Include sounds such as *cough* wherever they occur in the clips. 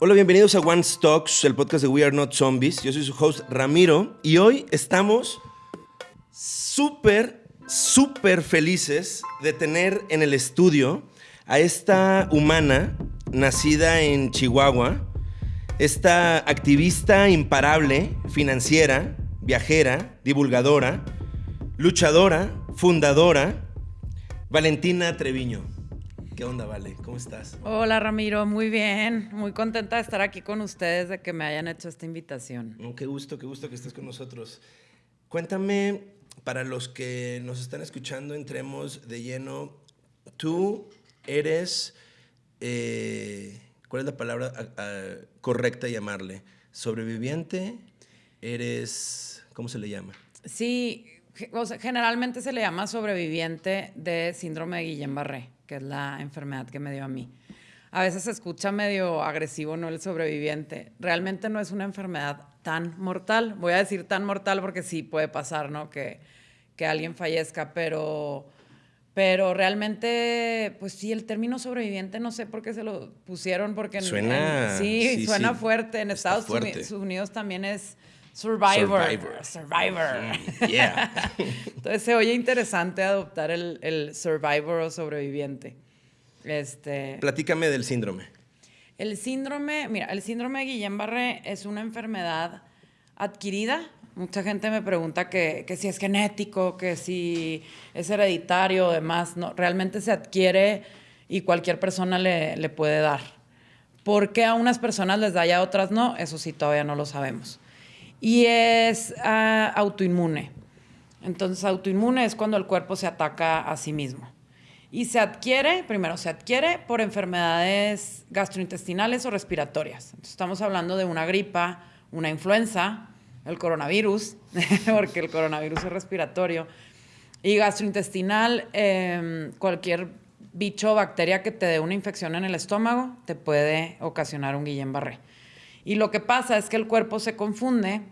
Hola, bienvenidos a One Stocks, el podcast de We Are Not Zombies. Yo soy su host Ramiro y hoy estamos súper, súper felices de tener en el estudio a esta humana nacida en Chihuahua, esta activista imparable, financiera, viajera, divulgadora, luchadora, fundadora, Valentina Treviño. ¿Qué onda, Vale? ¿Cómo estás? Hola, Ramiro. Muy bien. Muy contenta de estar aquí con ustedes, de que me hayan hecho esta invitación. Oh, qué gusto, qué gusto que estés con nosotros. Cuéntame, para los que nos están escuchando, entremos de lleno. Tú eres, eh, ¿cuál es la palabra correcta llamarle? ¿Sobreviviente? ¿Eres, cómo se le llama? Sí, generalmente se le llama sobreviviente de síndrome de Guillain-Barré que es la enfermedad que me dio a mí. A veces se escucha medio agresivo, ¿no? El sobreviviente. Realmente no es una enfermedad tan mortal. Voy a decir tan mortal porque sí puede pasar, ¿no? Que, que alguien fallezca, pero, pero realmente, pues sí, el término sobreviviente no sé por qué se lo pusieron, porque suena, sí, suena fuerte. En Estados Unidos también es Survivor. Survivor. Mm, yeah. *laughs* Entonces se oye interesante adoptar el, el, Survivor o sobreviviente. Este, Platícame del síndrome. El síndrome, mira, el síndrome de Guillain-Barré es una enfermedad adquirida. Mucha gente me pregunta que, que, si es genético, que si es hereditario o demás. No, realmente se adquiere y cualquier persona le, le puede dar. ¿Por qué a unas personas les da y a otras no? Eso sí, todavía no lo sabemos y es ah, autoinmune. Entonces, autoinmune es cuando el cuerpo se ataca a sí mismo. Y se adquiere, primero, se adquiere por enfermedades gastrointestinales o respiratorias. estamos hablando de una gripa, una influenza, el coronavirus, *laughs* porque el coronavirus es respiratorio, y gastrointestinal, em, cualquier bicho o bacteria que te dé una infección en el estómago te puede ocasionar un Guillain-Barré. Y lo que pasa es que el cuerpo se confunde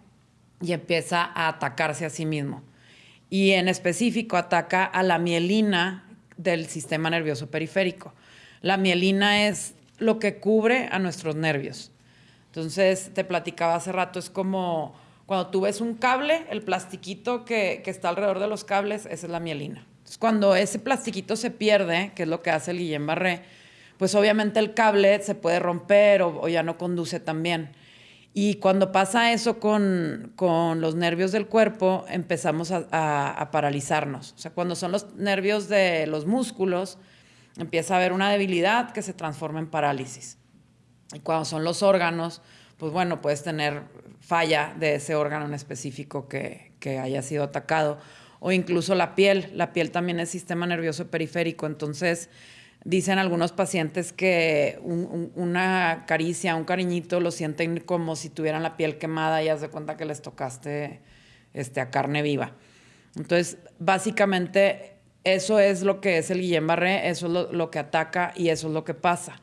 y empieza a atacarse a sí mismo. Y en específico ataca a la mielina del sistema nervioso periférico. La mielina es lo que cubre a nuestros nervios. Entonces, te platicaba hace rato, es como cuando tú ves un cable, el plastiquito que, está alrededor de los cables, esa es la mielina. Entonces, cuando ese plastiquito se pierde, que es lo que hace el Guillain-Barré, pues obviamente el cable se puede romper o, ya no conduce tan bien. Y cuando pasa eso con, los nervios del cuerpo, empezamos a, paralizarnos. O sea, cuando son los nervios de los músculos, empieza a haber una debilidad que se transforma en parálisis. Y cuando son los órganos, pues bueno, puedes tener falla de ese órgano en específico que, que haya sido atacado. O incluso la piel. La piel también es sistema nervioso periférico. Entonces, Dicen algunos pacientes que una caricia, un cariñito, lo sienten como si tuvieran la piel quemada y haz de cuenta que les tocaste este, a carne viva. Entonces, básicamente, eso es lo que es el Guillain-Barré, eso es lo, que ataca y eso es lo que pasa.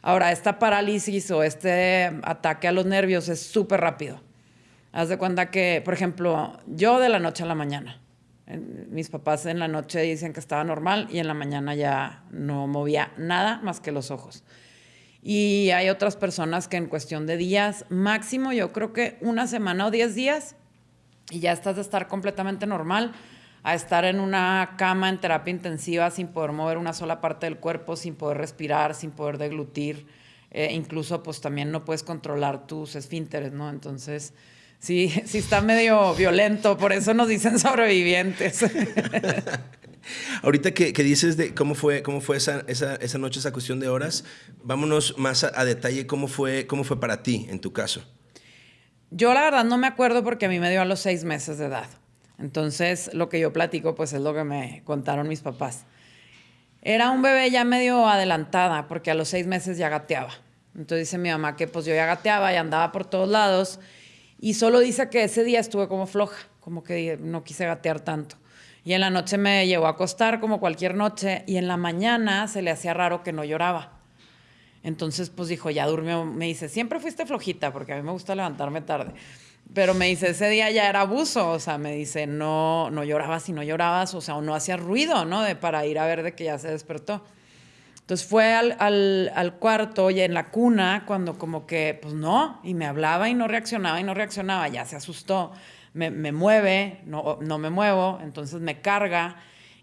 Ahora, esta parálisis o este ataque a los nervios es súper rápido. Haz de cuenta que, por ejemplo, yo de la noche a la mañana, mis papás en la noche dicen que estaba normal y en la mañana ya no movía nada más que los ojos. Y hay otras personas que en cuestión de días, máximo yo creo que una semana o diez días, y ya estás de estar completamente normal, a estar en una cama en terapia intensiva sin poder mover una sola parte del cuerpo, sin poder respirar, sin poder deglutir. Eh, incluso pues también no puedes controlar tus esfínteres, ¿no? Entonces sí, *laughs* sí está medio violento, por eso nos dicen *laughs* sobrevivientes. *laughs* Ahorita que, dices de cómo fue, cómo fue esa, esa, noche, esa cuestión de horas, vámonos más a, detalle cómo fue, cómo fue para ti en tu caso. Yo la verdad no me acuerdo porque a mí me dio a los seis meses de edad. Entonces lo que yo platico pues es lo que me contaron mis papás. Era un bebé ya medio adelantada porque a los seis meses ya gateaba. Entonces dice mi mamá que pues yo ya gateaba y andaba por todos lados y solo dice que ese día estuve como floja, como que no quise gatear tanto. Y en la noche me llevó a acostar como cualquier noche y en la mañana se le hacía raro que no lloraba. Entonces, pues dijo, ya durmió. Me dice, siempre fuiste flojita porque a mí me gusta levantarme tarde. Pero me dice, ese día ya era abuso. O sea, me dice, no, no llorabas y no llorabas, o sea, o no hacía ruido, ¿no? De, para ir a ver de que ya se despertó. Entonces fue al, al, cuarto y en la cuna cuando como que, pues no, y me hablaba y no reaccionaba y no reaccionaba, ya se asustó, me, me mueve, no, no me muevo, entonces me carga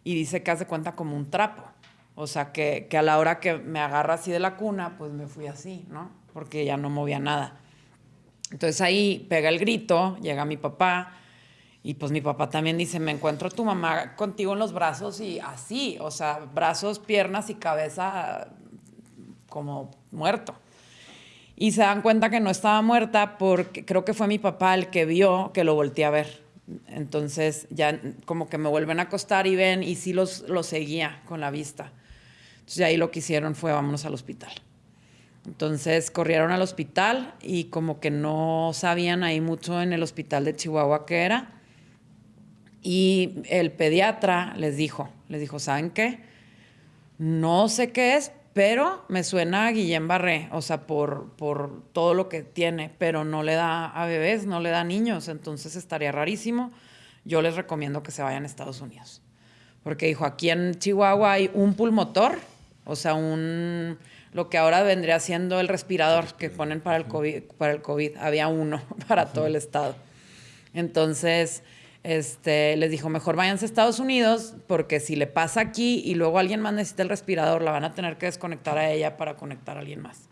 y dice que hace cuenta como un trapo. O sea, que, que, a la hora que me agarra así de la cuna, pues me fui así, ¿no? Porque ya no movía nada. Entonces ahí pega el grito, llega mi papá, y pues mi papá también dice, me encuentro tu mamá contigo en los brazos y así, o sea, brazos, piernas y cabeza como muerto. Y se dan cuenta que no estaba muerta porque creo que fue mi papá el que vio que lo volteé a ver. Entonces ya como que me vuelven a acostar y ven y sí los, los seguía con la vista. Entonces ahí lo que hicieron fue vámonos al hospital. Entonces corrieron al hospital y como que no sabían ahí mucho en el hospital de Chihuahua qué era. Y el pediatra les dijo, les dijo, ¿saben qué? No sé qué es, pero me suena a Guillén Barré, o sea, por, por todo lo que tiene, pero no le da a bebés, no le da a niños, entonces estaría rarísimo. Yo les recomiendo que se vayan a Estados Unidos. Porque dijo, aquí en Chihuahua hay un pulmotor, o sea, un lo que ahora vendría siendo el respirador que ponen para el COVID, para el COVID. había uno *laughs* para todo el estado. Entonces, este, les dijo, mejor váyanse a Estados Unidos, porque si le pasa aquí y luego alguien más necesita el respirador, la van a tener que desconectar a ella para conectar a alguien más.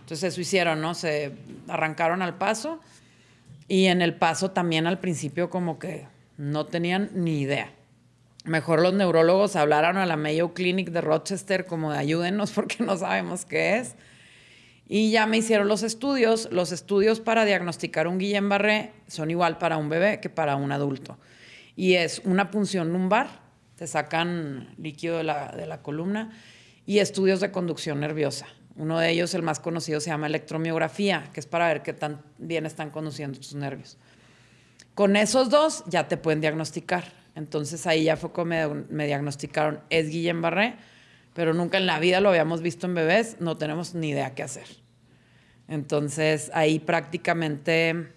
Entonces eso hicieron, ¿no? Se arrancaron al paso y en el paso también al principio como que no tenían ni idea. Mejor los neurólogos hablaron a la Mayo Clinic de Rochester como de ayúdenos *laughs* porque no sabemos qué es. Y ya me hicieron los estudios. Los estudios para diagnosticar un Guillain-Barré son igual para un bebé que para un adulto. Y es una punción lumbar, te sacan líquido de la, de la columna, y estudios de conducción nerviosa. Uno de ellos, el más conocido, se llama electromiografía, que es para ver qué tan bien están conduciendo tus nervios. Con esos dos ya te pueden diagnosticar. Entonces ahí ya fue como me, diagnosticaron, es Guillain-Barré, pero nunca en la vida lo habíamos visto en bebés, no tenemos ni idea qué hacer. Entonces ahí prácticamente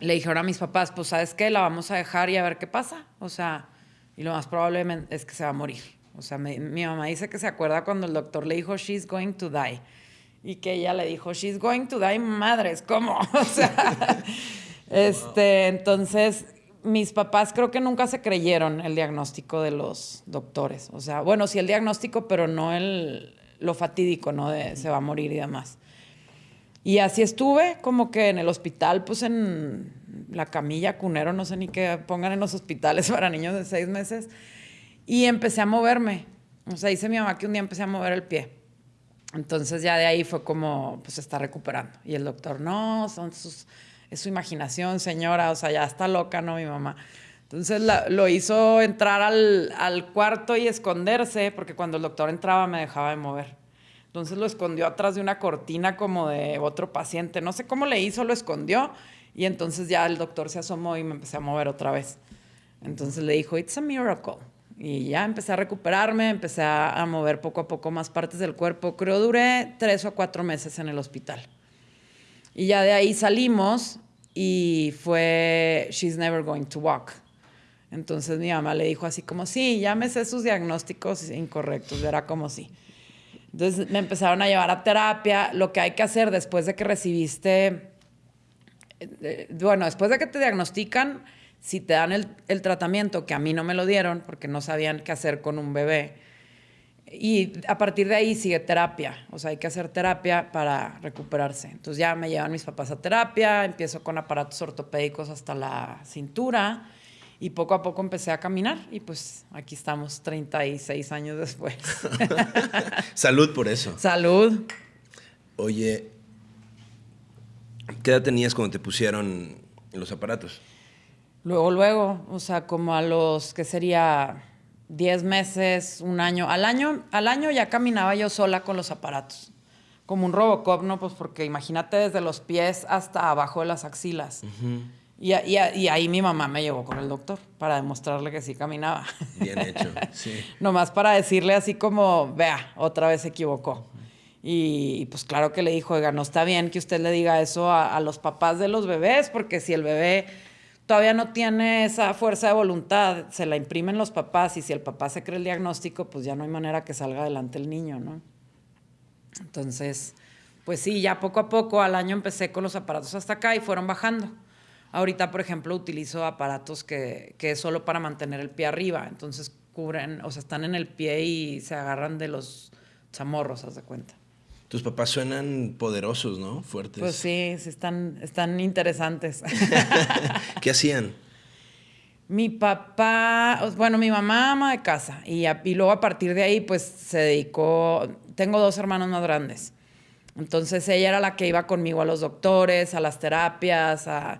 le dijeron a mis papás, pues sabes qué, la vamos a dejar y a ver qué pasa. O sea, y lo más probable es que se va a morir. O sea, mi, mamá dice que se acuerda cuando el doctor le dijo, she's going to die. Y que ella le dijo, she's going to die, madres, ¿cómo? *laughs* O sea, *laughs* este, entonces mis papás creo que nunca se creyeron el diagnóstico de los doctores. O sea, bueno, sí el diagnóstico, pero no el, lo fatídico, ¿no? De se va a morir y demás. Y así estuve, como que en el hospital, pues en la camilla cunero, no sé ni qué pongan en los hospitales *laughs* para niños de seis meses. Y empecé a moverme. O sea, dice mi mamá que un día empecé a mover el pie. Entonces ya de ahí fue como, pues se está recuperando. Y el doctor, no, son sus es su imaginación, señora, o sea, ya está loca, ¿no? Mi mamá. Entonces lo hizo entrar al, al, cuarto y esconderse, porque cuando el doctor entraba me dejaba de mover. Entonces lo escondió atrás de una cortina como de otro paciente. No sé cómo le hizo, lo escondió. Y entonces ya el doctor se asomó y me empecé a mover otra vez. Entonces le dijo, it's a miracle. Y ya empecé a recuperarme, empecé a, mover poco a poco más partes del cuerpo. Creo duré tres o cuatro meses en el hospital. Y ya de ahí salimos y fue She's Never Going to Walk. Entonces mi mamá le dijo así como, sí, sé sus diagnósticos incorrectos, era como sí. Entonces me empezaron a llevar a terapia, lo que hay que hacer después de que recibiste, eh, bueno, después de que te diagnostican, si te dan el tratamiento, que a mí no me lo dieron porque no sabían qué hacer con un bebé, y a partir de ahí sigue terapia, o sea, hay que hacer terapia para recuperarse. Entonces ya me llevan mis papás a terapia, empiezo con aparatos ortopédicos hasta la cintura y poco a poco empecé a caminar y pues aquí estamos 36 años después. *laughs* Salud por eso. Salud. Oye, ¿qué edad tenías cuando te pusieron los aparatos? Luego, luego, o sea, como a los, ¿qué sería? 10 meses, un año. Al año, al año ya caminaba yo sola con los aparatos. Como un Robocop, ¿no? Pues porque imagínate desde los pies hasta abajo de las axilas. y, y, y, ahí mi mamá me llevó con el doctor para demostrarle que sí caminaba. Bien hecho, *laughs* sí. Nomás para decirle así como, vea, otra vez se equivocó. Y, pues claro que le dijo, oiga, no está bien que usted le diga eso a, a los papás de los bebés, porque si el bebé todavía no tiene esa fuerza de voluntad, se la imprimen los papás y si el papá se cree el diagnóstico, pues ya no hay manera que salga adelante el niño, ¿no? Entonces, pues sí, ya poco a poco al año empecé con los aparatos hasta acá y fueron bajando. Ahorita, por ejemplo, utilizo aparatos que, que es solo para mantener el pie arriba. Entonces cubren, o sea, están en el pie y se agarran de los chamorros, haz de cuenta. Tus papás suenan poderosos, ¿no? Fuertes. Pues sí, sí están, están interesantes. *laughs* ¿Qué hacían? Mi papá, bueno, mi mamá ama de casa y, y luego a partir de ahí pues se dedicó, tengo dos hermanos más grandes. Entonces ella era la que iba conmigo a los doctores, a las terapias, a...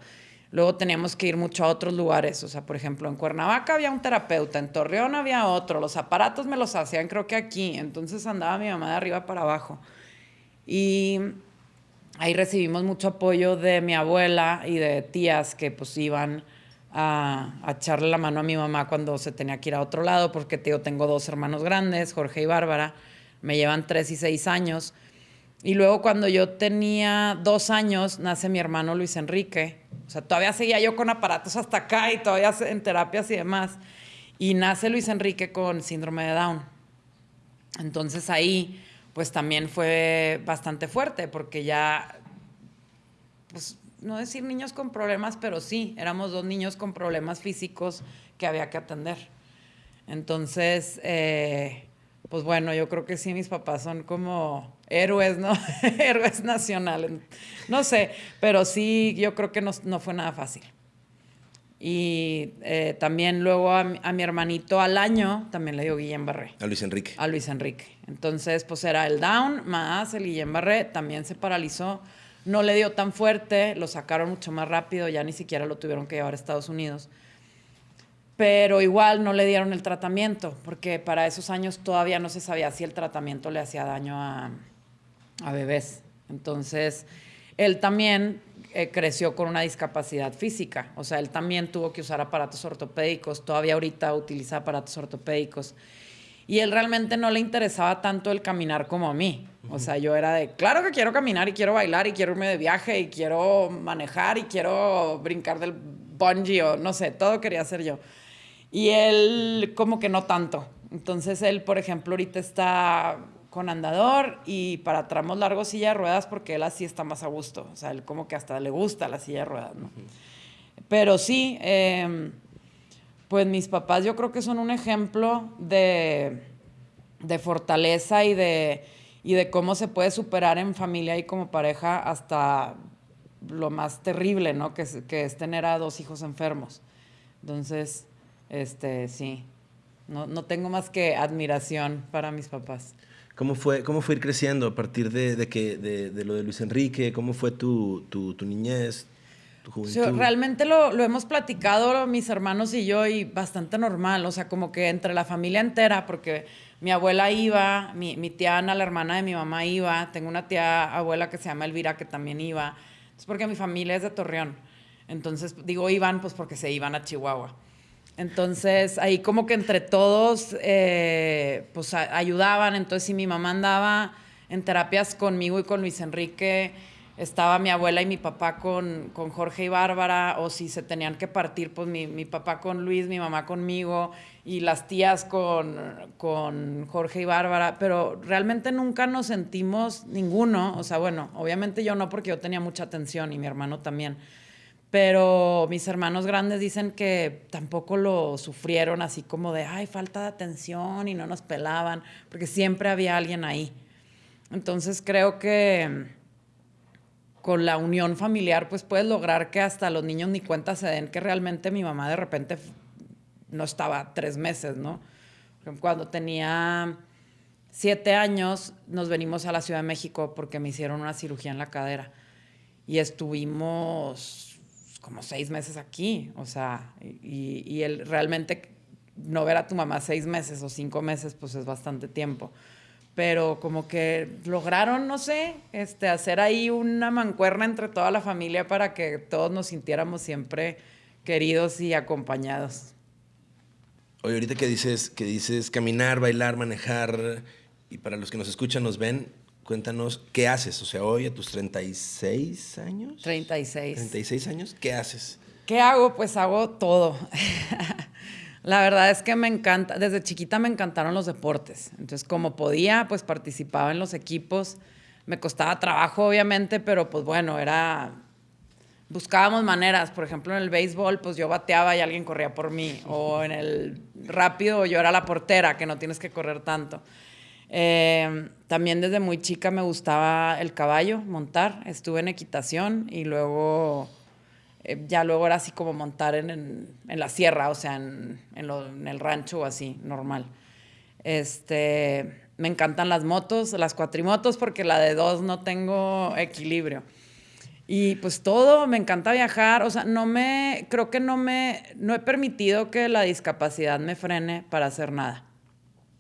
luego teníamos que ir mucho a otros lugares. O sea, por ejemplo, en Cuernavaca había un terapeuta, en Torreón había otro, los aparatos me los hacían creo que aquí. Entonces andaba mi mamá de arriba para abajo. Y ahí recibimos mucho apoyo de mi abuela y de tías que pues iban a, echarle la mano a mi mamá cuando se tenía que ir a otro lado, porque tengo dos hermanos grandes, Jorge y Bárbara, me llevan tres y seis años. Y luego cuando yo tenía dos años, nace mi hermano Luis Enrique. O sea, todavía seguía yo con aparatos hasta acá y todavía en terapias y demás. Y nace Luis Enrique con síndrome de Down. Entonces ahí pues también fue bastante fuerte porque ya, pues no decir niños con problemas, pero sí, éramos dos niños con problemas físicos que había que atender. Entonces, eh, pues bueno, yo creo que sí, mis papás son como héroes, ¿no? *laughs* héroes nacionales. No sé, pero sí, yo creo que no, no fue nada fácil. Y eh, también luego a, mi hermanito al año también le dio Guillén Barré. A Luis Enrique. A Luis Enrique. Entonces, pues era el down más el Guillén Barré. También se paralizó. No le dio tan fuerte, lo sacaron mucho más rápido, ya ni siquiera lo tuvieron que llevar a Estados Unidos. Pero igual no le dieron el tratamiento, porque para esos años todavía no se sabía si el tratamiento le hacía daño a, a bebés. Entonces, él también eh, creció con una discapacidad física. O sea, él también tuvo que usar aparatos ortopédicos, todavía ahorita utiliza aparatos ortopédicos. Y él realmente no le interesaba tanto el caminar como a mí. O sea, yo era de, claro que quiero caminar y quiero bailar y quiero irme de viaje y quiero manejar y quiero brincar del bungee o no sé, todo quería hacer yo. Y él como que no tanto. Entonces él, por ejemplo, ahorita está con andador y para tramos largos silla de ruedas porque él así está más a gusto. O sea, él como que hasta le gusta la silla de ruedas, ¿no? Pero sí, em, pues mis papás yo creo que son un ejemplo de, de fortaleza y de, y de cómo se puede superar en familia y como pareja hasta lo más terrible, ¿no? Que es, que es tener a dos hijos enfermos. Entonces, este, sí, no, no tengo más que admiración para mis papás. ¿Cómo fue, cómo fue ir creciendo a partir de, que, de, lo de Luis Enrique? ¿Cómo fue tu, tu, niñez, tu juventud? realmente lo, lo, hemos platicado mis hermanos y yo y bastante normal, o sea, como que entre la familia entera, porque mi abuela iba, mi, mi tía Ana, la hermana de mi mamá, iba, tengo una tía abuela que se llama Elvira que también iba, es porque mi familia es de Torreón. Entonces, digo iban, pues porque se iban a Chihuahua. Entonces, ahí como que entre todos, eh, pues ayudaban. Entonces, si mi mamá andaba en terapias conmigo y con Luis Enrique, estaba mi abuela y mi papá con, con Jorge y Bárbara, o si se tenían que partir, pues mi, mi, papá con Luis, mi mamá conmigo, y las tías con, con Jorge y Bárbara, pero realmente nunca nos sentimos ninguno, o sea, bueno, obviamente yo no porque yo tenía mucha atención y mi hermano también, pero mis hermanos grandes dicen que tampoco lo sufrieron así como de, ay, falta de atención y no nos pelaban, porque siempre había alguien ahí. Entonces creo que con la unión familiar, pues puedes lograr que hasta los niños ni cuenta se den que realmente mi mamá de repente no estaba tres meses, ¿no? Cuando tenía siete años, nos venimos a la Ciudad de México porque me hicieron una cirugía en la cadera y estuvimos como seis meses aquí, o sea, y, realmente no ver a tu mamá seis meses o cinco meses, pues es bastante tiempo. Pero como que lograron, no sé, este, hacer ahí una mancuerna entre toda la familia para que todos nos sintiéramos siempre queridos y acompañados. Oye, ahorita que dices, que dices caminar, bailar, manejar, y para los que nos escuchan, nos ven, Cuéntanos, ¿qué haces? O sea, hoy a tus 36 años. 36. 36 años, ¿qué haces? ¿Qué hago? Pues hago todo. *laughs* La verdad es que me encanta, desde chiquita me encantaron los deportes. Entonces, como podía, pues participaba en los equipos. Me costaba trabajo, obviamente, pero pues bueno, era buscábamos maneras. Por ejemplo, en el béisbol, pues yo bateaba y alguien corría por mí. O en el rápido, yo era la portera, que no tienes que correr tanto. Eh, también desde muy chica me gustaba el caballo, montar. Estuve en equitación y luego, eh, ya luego era así como montar en, en, la sierra, o sea, en, en, el rancho o así, normal. Este, me encantan las motos, las cuatrimotos, porque la de dos no tengo equilibrio. Y pues todo, me encanta viajar, o sea, no me, creo que no me, no he permitido que la discapacidad me frene para hacer nada.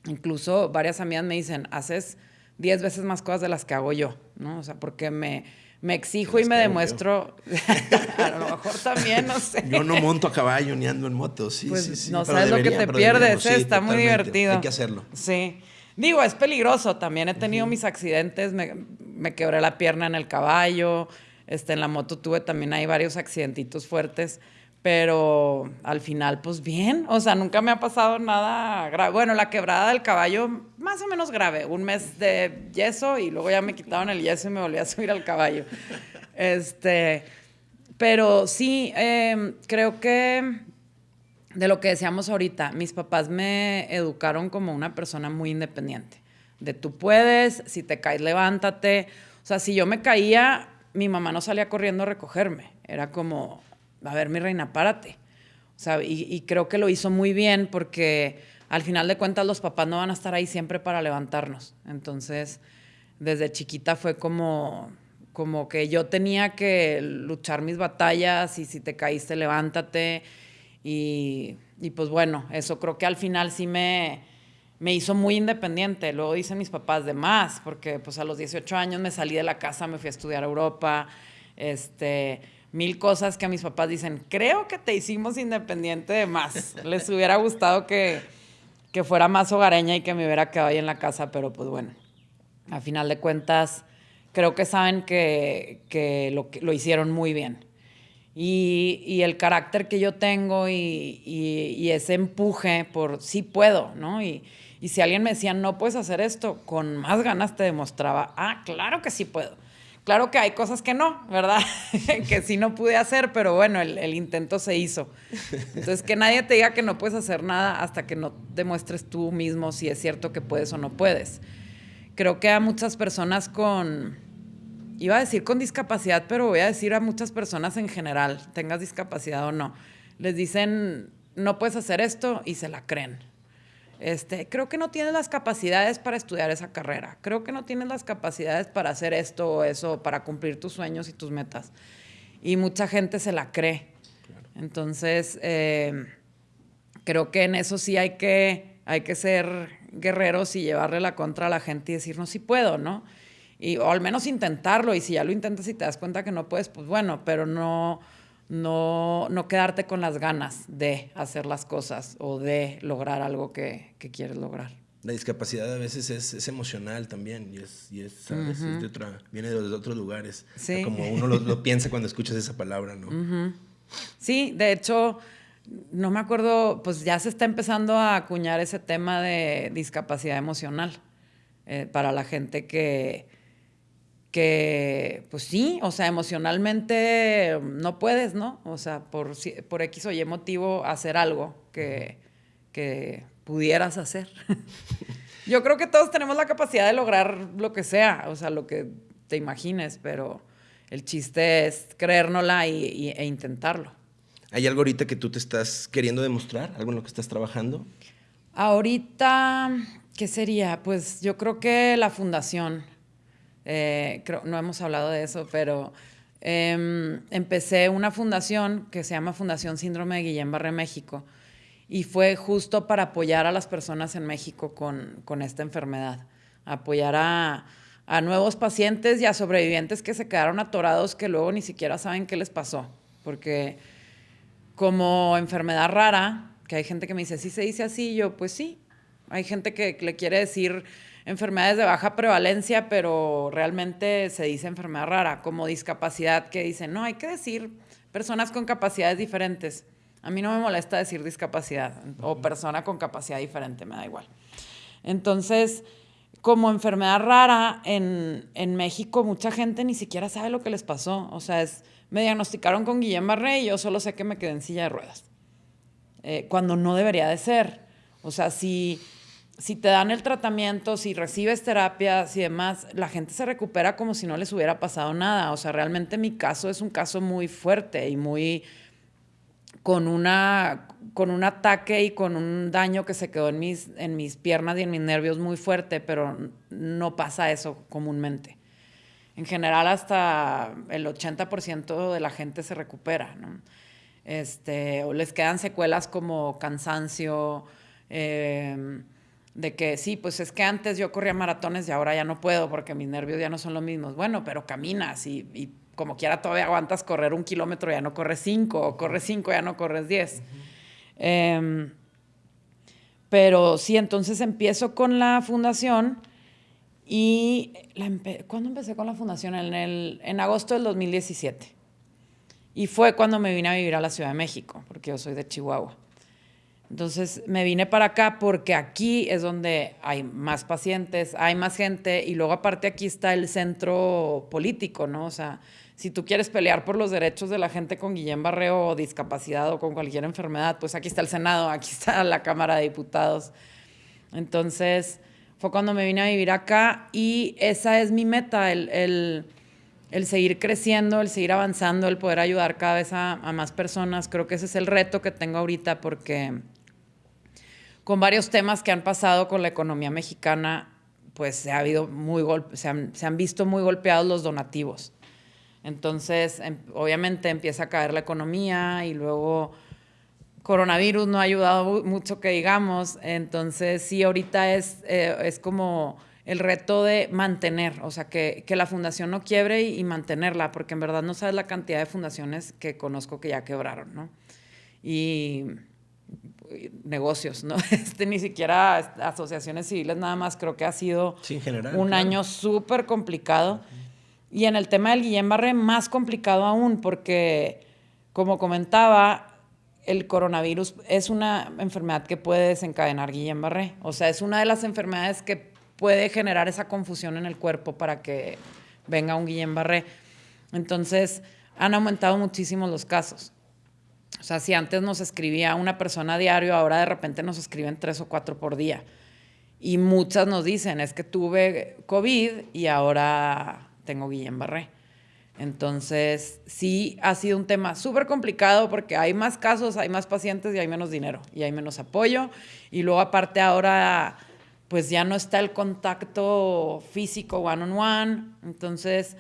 Incluso varias amigas me dicen, haces 10 veces más cosas de las que hago yo, ¿no? O sea, porque me, me exijo y me demuestro, *laughs* a lo mejor también, no sé. Yo no monto a caballo ni ando en moto, sí, pues sí, sí. No sabes lo que te pierdes, ¿eh? está muy divertido. Hay que hacerlo. Sí. Digo, es peligroso, también he tenido mis accidentes, me, me quebré la pierna en el caballo, este, en la moto tuve también hay varios accidentitos fuertes, pero al final, pues bien, o sea, nunca me ha pasado nada grave. Bueno, la quebrada del caballo, más o menos grave, un mes de yeso y luego ya me quitaron el yeso y me volví a *laughs* subir al caballo. Este, pero sí, em, creo que de lo que decíamos ahorita, mis papás me educaron como una persona muy independiente. De tú puedes, si te caes, levántate. O sea, si yo me caía, mi mamá no salía corriendo a recogerme. Era como, a ver, mi reina, párate. O sea, y, creo que lo hizo muy bien porque al final de cuentas los papás no van a estar ahí siempre para levantarnos. Entonces, desde chiquita fue como, como que yo tenía que luchar mis batallas y si te caíste, levántate. Y, y pues bueno, eso creo que al final sí me, me hizo muy independiente. Luego dicen mis papás de más, porque pues a los 18 años me salí de la casa, me fui a estudiar a Europa, este, mil cosas que mis papás dicen, creo que te hicimos independiente de más. Les hubiera gustado que, que fuera más hogareña y que me hubiera quedado ahí en la casa, pero pues bueno, a final de cuentas, creo que saben que, que lo, lo hicieron muy bien. Y, y, el carácter que yo tengo y, y, ese empuje por sí puedo, ¿no? Y, y si alguien me decía, no puedes hacer esto, con más ganas te demostraba, ah, claro que sí puedo. Claro que hay cosas que no, ¿verdad? *laughs* que sí no pude hacer, pero bueno, el, intento se hizo. Entonces, que nadie te diga que no puedes hacer nada hasta que no demuestres tú mismo si es cierto que puedes o no puedes. Creo que a muchas personas con, iba a decir con discapacidad, pero voy a decir a muchas personas en general, tengas discapacidad o no, les dicen, no puedes hacer esto y se la creen. Este, creo que no tienes las capacidades para estudiar esa carrera. Creo que no tienes las capacidades para hacer esto o eso, para cumplir tus sueños y tus metas. Y mucha gente se la cree. Entonces, eh, creo que en eso sí hay que, hay que ser guerreros y llevarle la contra a la gente y decir, no, sí puedo, ¿no? Y, o al menos intentarlo. Y si ya lo intentas y te das cuenta que no puedes, pues bueno, pero no no, no quedarte con las ganas de hacer las cosas o de lograr algo que, que quieres lograr. La discapacidad a veces es, es emocional también y es, y es, de otra, viene de, otros lugares. Sí. Como uno lo, lo, piensa cuando escuchas esa palabra, ¿no? Sí, de hecho, no me acuerdo, pues ya se está empezando a acuñar ese tema de discapacidad emocional eh, para la gente que, que, pues sí, o sea, emocionalmente no puedes, ¿no? O sea, por, por X o Y motivo hacer algo que, que pudieras hacer. *laughs* Yo creo que todos tenemos la capacidad de lograr lo que sea, o sea, lo que te imagines, pero el chiste es creérnosla y, e intentarlo. ¿Hay algo ahorita que tú te estás queriendo demostrar? ¿Algo en lo que estás trabajando? Ahorita, ¿qué sería? Pues yo creo que la fundación. Eh, no hemos hablado de eso, pero em, empecé una fundación que se llama Fundación Síndrome de Guillain-Barré México y fue justo para apoyar a las personas en México con, con esta enfermedad, apoyar a, a, nuevos pacientes y a sobrevivientes que se quedaron atorados que luego ni siquiera saben qué les pasó, porque como enfermedad rara, que hay gente que me dice, sí se dice así, yo pues sí, hay gente que le quiere decir enfermedades de baja prevalencia, pero realmente se dice enfermedad rara, como discapacidad, que dicen, no, hay que decir personas con capacidades diferentes. A mí no me molesta decir discapacidad o persona con capacidad diferente, me da igual. Entonces, como enfermedad rara en, en, México, mucha gente ni siquiera sabe lo que les pasó. O sea, es, me diagnosticaron con Guillain Barré y yo solo sé que me quedé en silla de ruedas. Eh, cuando no debería de ser. O sea, si, si te dan el tratamiento, si recibes terapias y demás, la gente se recupera como si no les hubiera pasado nada. O sea, realmente mi caso es un caso muy fuerte y muy con una con un ataque y con un daño que se quedó en mis, en mis piernas y en mis nervios muy fuerte, pero no pasa eso comúnmente. En general, hasta el 80% de la gente se recupera, ¿no? Este, o les quedan secuelas como cansancio, em, de que sí, pues es que antes yo corría maratones y ahora ya no puedo porque mis nervios ya no son los mismos. Bueno, pero caminas y, como quiera todavía aguantas correr un kilómetro, ya no corres cinco, o corres cinco, ya no corres diez. Em, pero sí, entonces empiezo con la fundación y la ¿cuándo empecé con la fundación? En, el, en agosto del 2017. Y fue cuando me vine a vivir a la Ciudad de México, porque yo soy de Chihuahua. Entonces me vine para acá porque aquí es donde hay más pacientes, hay más gente y luego aparte aquí está el centro político, ¿no? O sea, si tú quieres pelear por los derechos de la gente con Guillén Barreo o discapacidad o con cualquier enfermedad, pues aquí está el Senado, aquí está la Cámara de Diputados. Entonces, fue cuando me vine a vivir acá y esa es mi meta, el, seguir creciendo, el seguir avanzando, el poder ayudar cada vez a, más personas. Creo que ese es el reto que tengo ahorita porque con varios temas que han pasado con la economía mexicana, pues se, ha habido muy se han visto muy golpeados los donativos. Entonces, em, obviamente empieza a caer la economía y luego coronavirus no ha ayudado mucho que digamos. Entonces, sí, ahorita es, eh, es como el reto de mantener, o sea, que, que la fundación no quiebre y, mantenerla, porque en verdad no sabes la cantidad de fundaciones que conozco que ya quebraron, ¿no? Y negocios, ¿no? *laughs* Este, ni siquiera asociaciones civiles, nada más creo que ha sido un año súper complicado. Y en el tema del Guillain-Barré, más complicado aún, porque, como comentaba, el coronavirus es una enfermedad que puede desencadenar Guillain-Barré. O sea, es una de las enfermedades que puede generar esa confusión en el cuerpo para que venga un Guillain-Barré. Entonces, han aumentado muchísimo los casos. O sea, si antes nos escribía una persona a diario, ahora de repente nos escriben tres o cuatro por día. Y muchas nos dicen, es que tuve COVID y ahora tengo Guillain-Barré. Entonces, sí ha sido un tema súper complicado porque hay más casos, hay más pacientes y hay menos dinero y hay menos apoyo. Y luego aparte ahora, pues ya no está el contacto físico one on one. Entonces,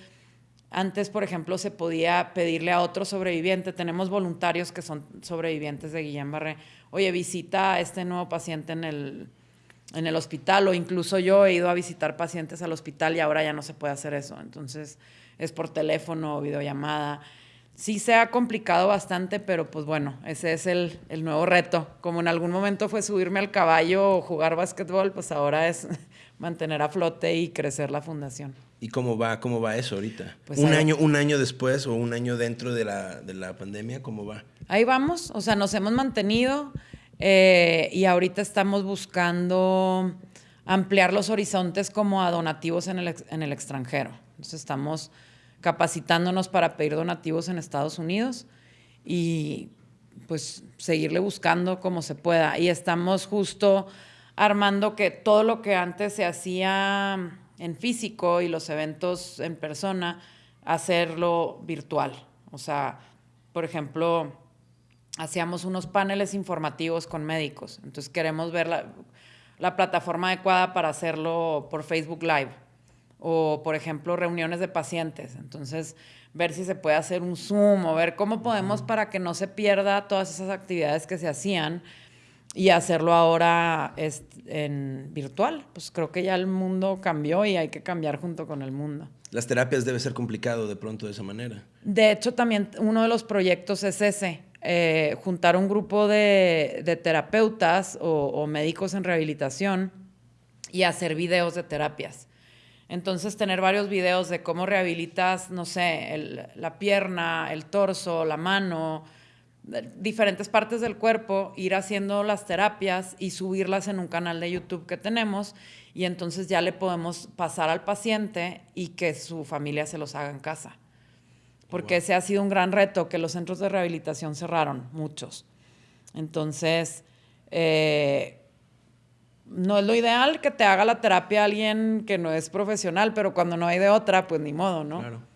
antes, por ejemplo, se podía pedirle a otro sobreviviente, tenemos voluntarios que son sobrevivientes de Guillain-Barré, oye, visita a este nuevo paciente en el, en el hospital o incluso yo he ido a visitar pacientes al hospital y ahora ya no se puede hacer eso. Entonces es por teléfono o videollamada. Sí se ha complicado bastante, pero pues bueno, ese es el, el, nuevo reto. Como en algún momento fue subirme al caballo o jugar básquetbol, pues ahora es *laughs* mantener a flote y crecer la fundación. ¿Y cómo va, cómo va eso ahorita? Pues un, año, un año después o un año dentro de la, de la pandemia, ¿cómo va? Ahí vamos, o sea, nos hemos mantenido. Eh, y ahorita estamos buscando ampliar los horizontes como a donativos en el, en el extranjero. Entonces estamos capacitándonos para pedir donativos en Estados Unidos y pues seguirle buscando como se pueda. Y estamos justo armando que todo lo que antes se hacía en físico y los eventos en persona, hacerlo virtual. O sea, por ejemplo, hacíamos unos paneles informativos con médicos. Entonces queremos ver la, plataforma adecuada para hacerlo por Facebook Live o, por ejemplo, reuniones de pacientes. Entonces, ver si se puede hacer un Zoom o ver cómo podemos para que no se pierda todas esas actividades que se hacían y hacerlo ahora en virtual. Pues creo que ya el mundo cambió y hay que cambiar junto con el mundo. Las terapias debe ser complicado de pronto de esa manera. De hecho, también uno de los proyectos es ese, eh, juntar un grupo de, terapeutas o, médicos en rehabilitación y hacer videos de terapias. Entonces, tener varios videos de cómo rehabilitas, no sé, la pierna, el torso, la mano, diferentes partes del cuerpo, ir haciendo las terapias y subirlas en un canal de YouTube que tenemos y entonces ya le podemos pasar al paciente y que su familia se los haga en casa. Porque ese ha sido un gran reto, que los centros de rehabilitación cerraron, muchos. Entonces, eh, no es lo ideal que te haga la terapia alguien que no es profesional, pero cuando no hay de otra, pues ni modo, ¿no? Claro.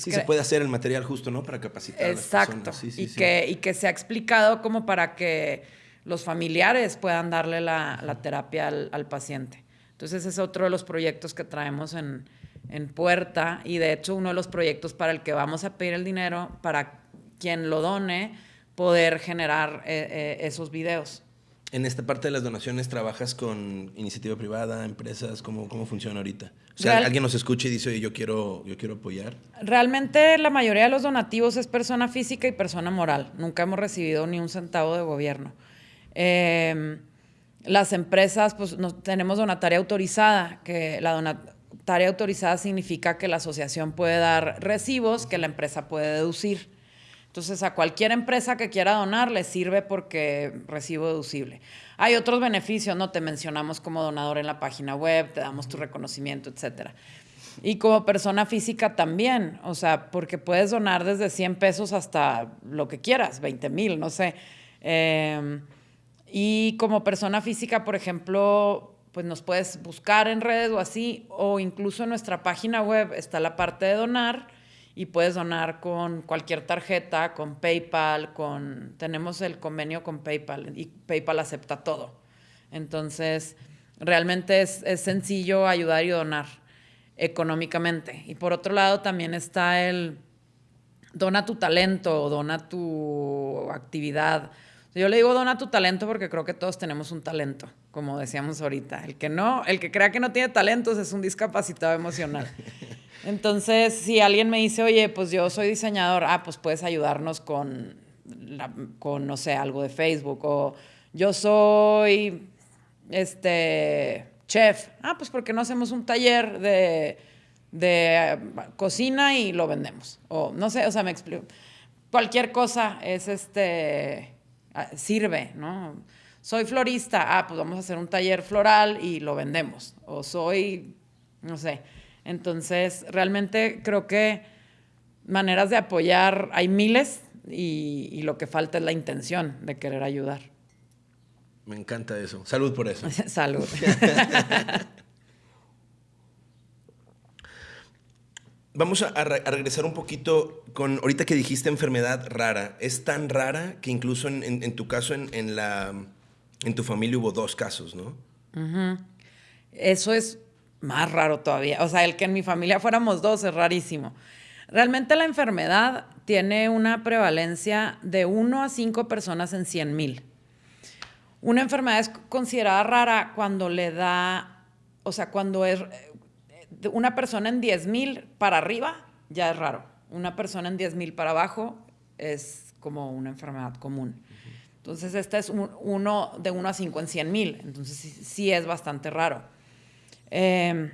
Sí, se puede hacer el material justo, ¿no? Para capacitar Exacto. a las personas. y, Que, y que se ha explicado como para que los familiares puedan darle la, terapia al, paciente. Entonces, ese es otro de los proyectos que traemos en, puerta y de hecho uno de los proyectos para el que vamos a pedir el dinero para quien lo done poder generar eh, eh, esos videos. En esta parte de las donaciones, ¿trabajas con iniciativa privada, empresas? ¿Cómo, cómo funciona ahorita? O sea, alguien nos escucha y dice, oye, yo quiero, yo quiero apoyar. Realmente la mayoría de los donativos es persona física y persona moral. Nunca hemos recibido ni un centavo de gobierno. Em, las empresas, pues tenemos donataria autorizada, que la donataria autorizada significa que la asociación puede dar recibos que la empresa puede deducir. Entonces, a cualquier empresa que quiera donar le sirve porque recibo deducible. Hay otros beneficios, ¿no? Te mencionamos como donador en la página web, te damos tu reconocimiento, etcétera. Y como persona física también, o sea, porque puedes donar desde 100 pesos hasta lo que quieras, 20 mil, no sé. Em, y como persona física, por ejemplo, pues nos puedes buscar en redes o así, o incluso en nuestra página web está la parte de donar y puedes donar con cualquier tarjeta, con PayPal, con tenemos el convenio con PayPal y PayPal acepta todo. Entonces, realmente es, es sencillo ayudar y donar económicamente. Y por otro lado también está el dona tu talento dona tu actividad. Yo le digo dona tu talento porque creo que todos tenemos un talento, como decíamos ahorita. El que no, el que crea que no tiene talentos es un discapacitado emocional. *laughs* Entonces, si alguien me dice, oye, pues yo soy diseñador, ah, pues puedes ayudarnos con, con no sé, algo de Facebook. O yo soy, este, chef. Ah, pues porque no hacemos un taller de, de cocina y lo vendemos. O no sé, o sea, me explico. Cualquier cosa es este, ah, sirve, ¿no? Soy florista, ah, pues vamos a hacer un taller floral y lo vendemos. O soy, no sé entonces, realmente creo que maneras de apoyar hay miles y, lo que falta es la intención de querer ayudar. Me encanta eso. Salud por eso. *laughs* Salud. *laughs* Vamos a, regresar un poquito con, ahorita que dijiste enfermedad rara, es tan rara que incluso en, tu caso, en, la, en tu familia hubo dos casos, ¿no? Eso es más raro todavía. O sea, el que en mi familia fuéramos dos es rarísimo. Realmente la enfermedad tiene una prevalencia de 1 a 5 personas en 100 mil. Una enfermedad es considerada rara cuando le da, o sea, cuando es una persona en 10 mil para arriba, ya es raro. Una persona en 10 mil para abajo es como una enfermedad común. Entonces, esta es uno de 1 a 5 en 100 mil. Entonces, sí es bastante raro. Eh,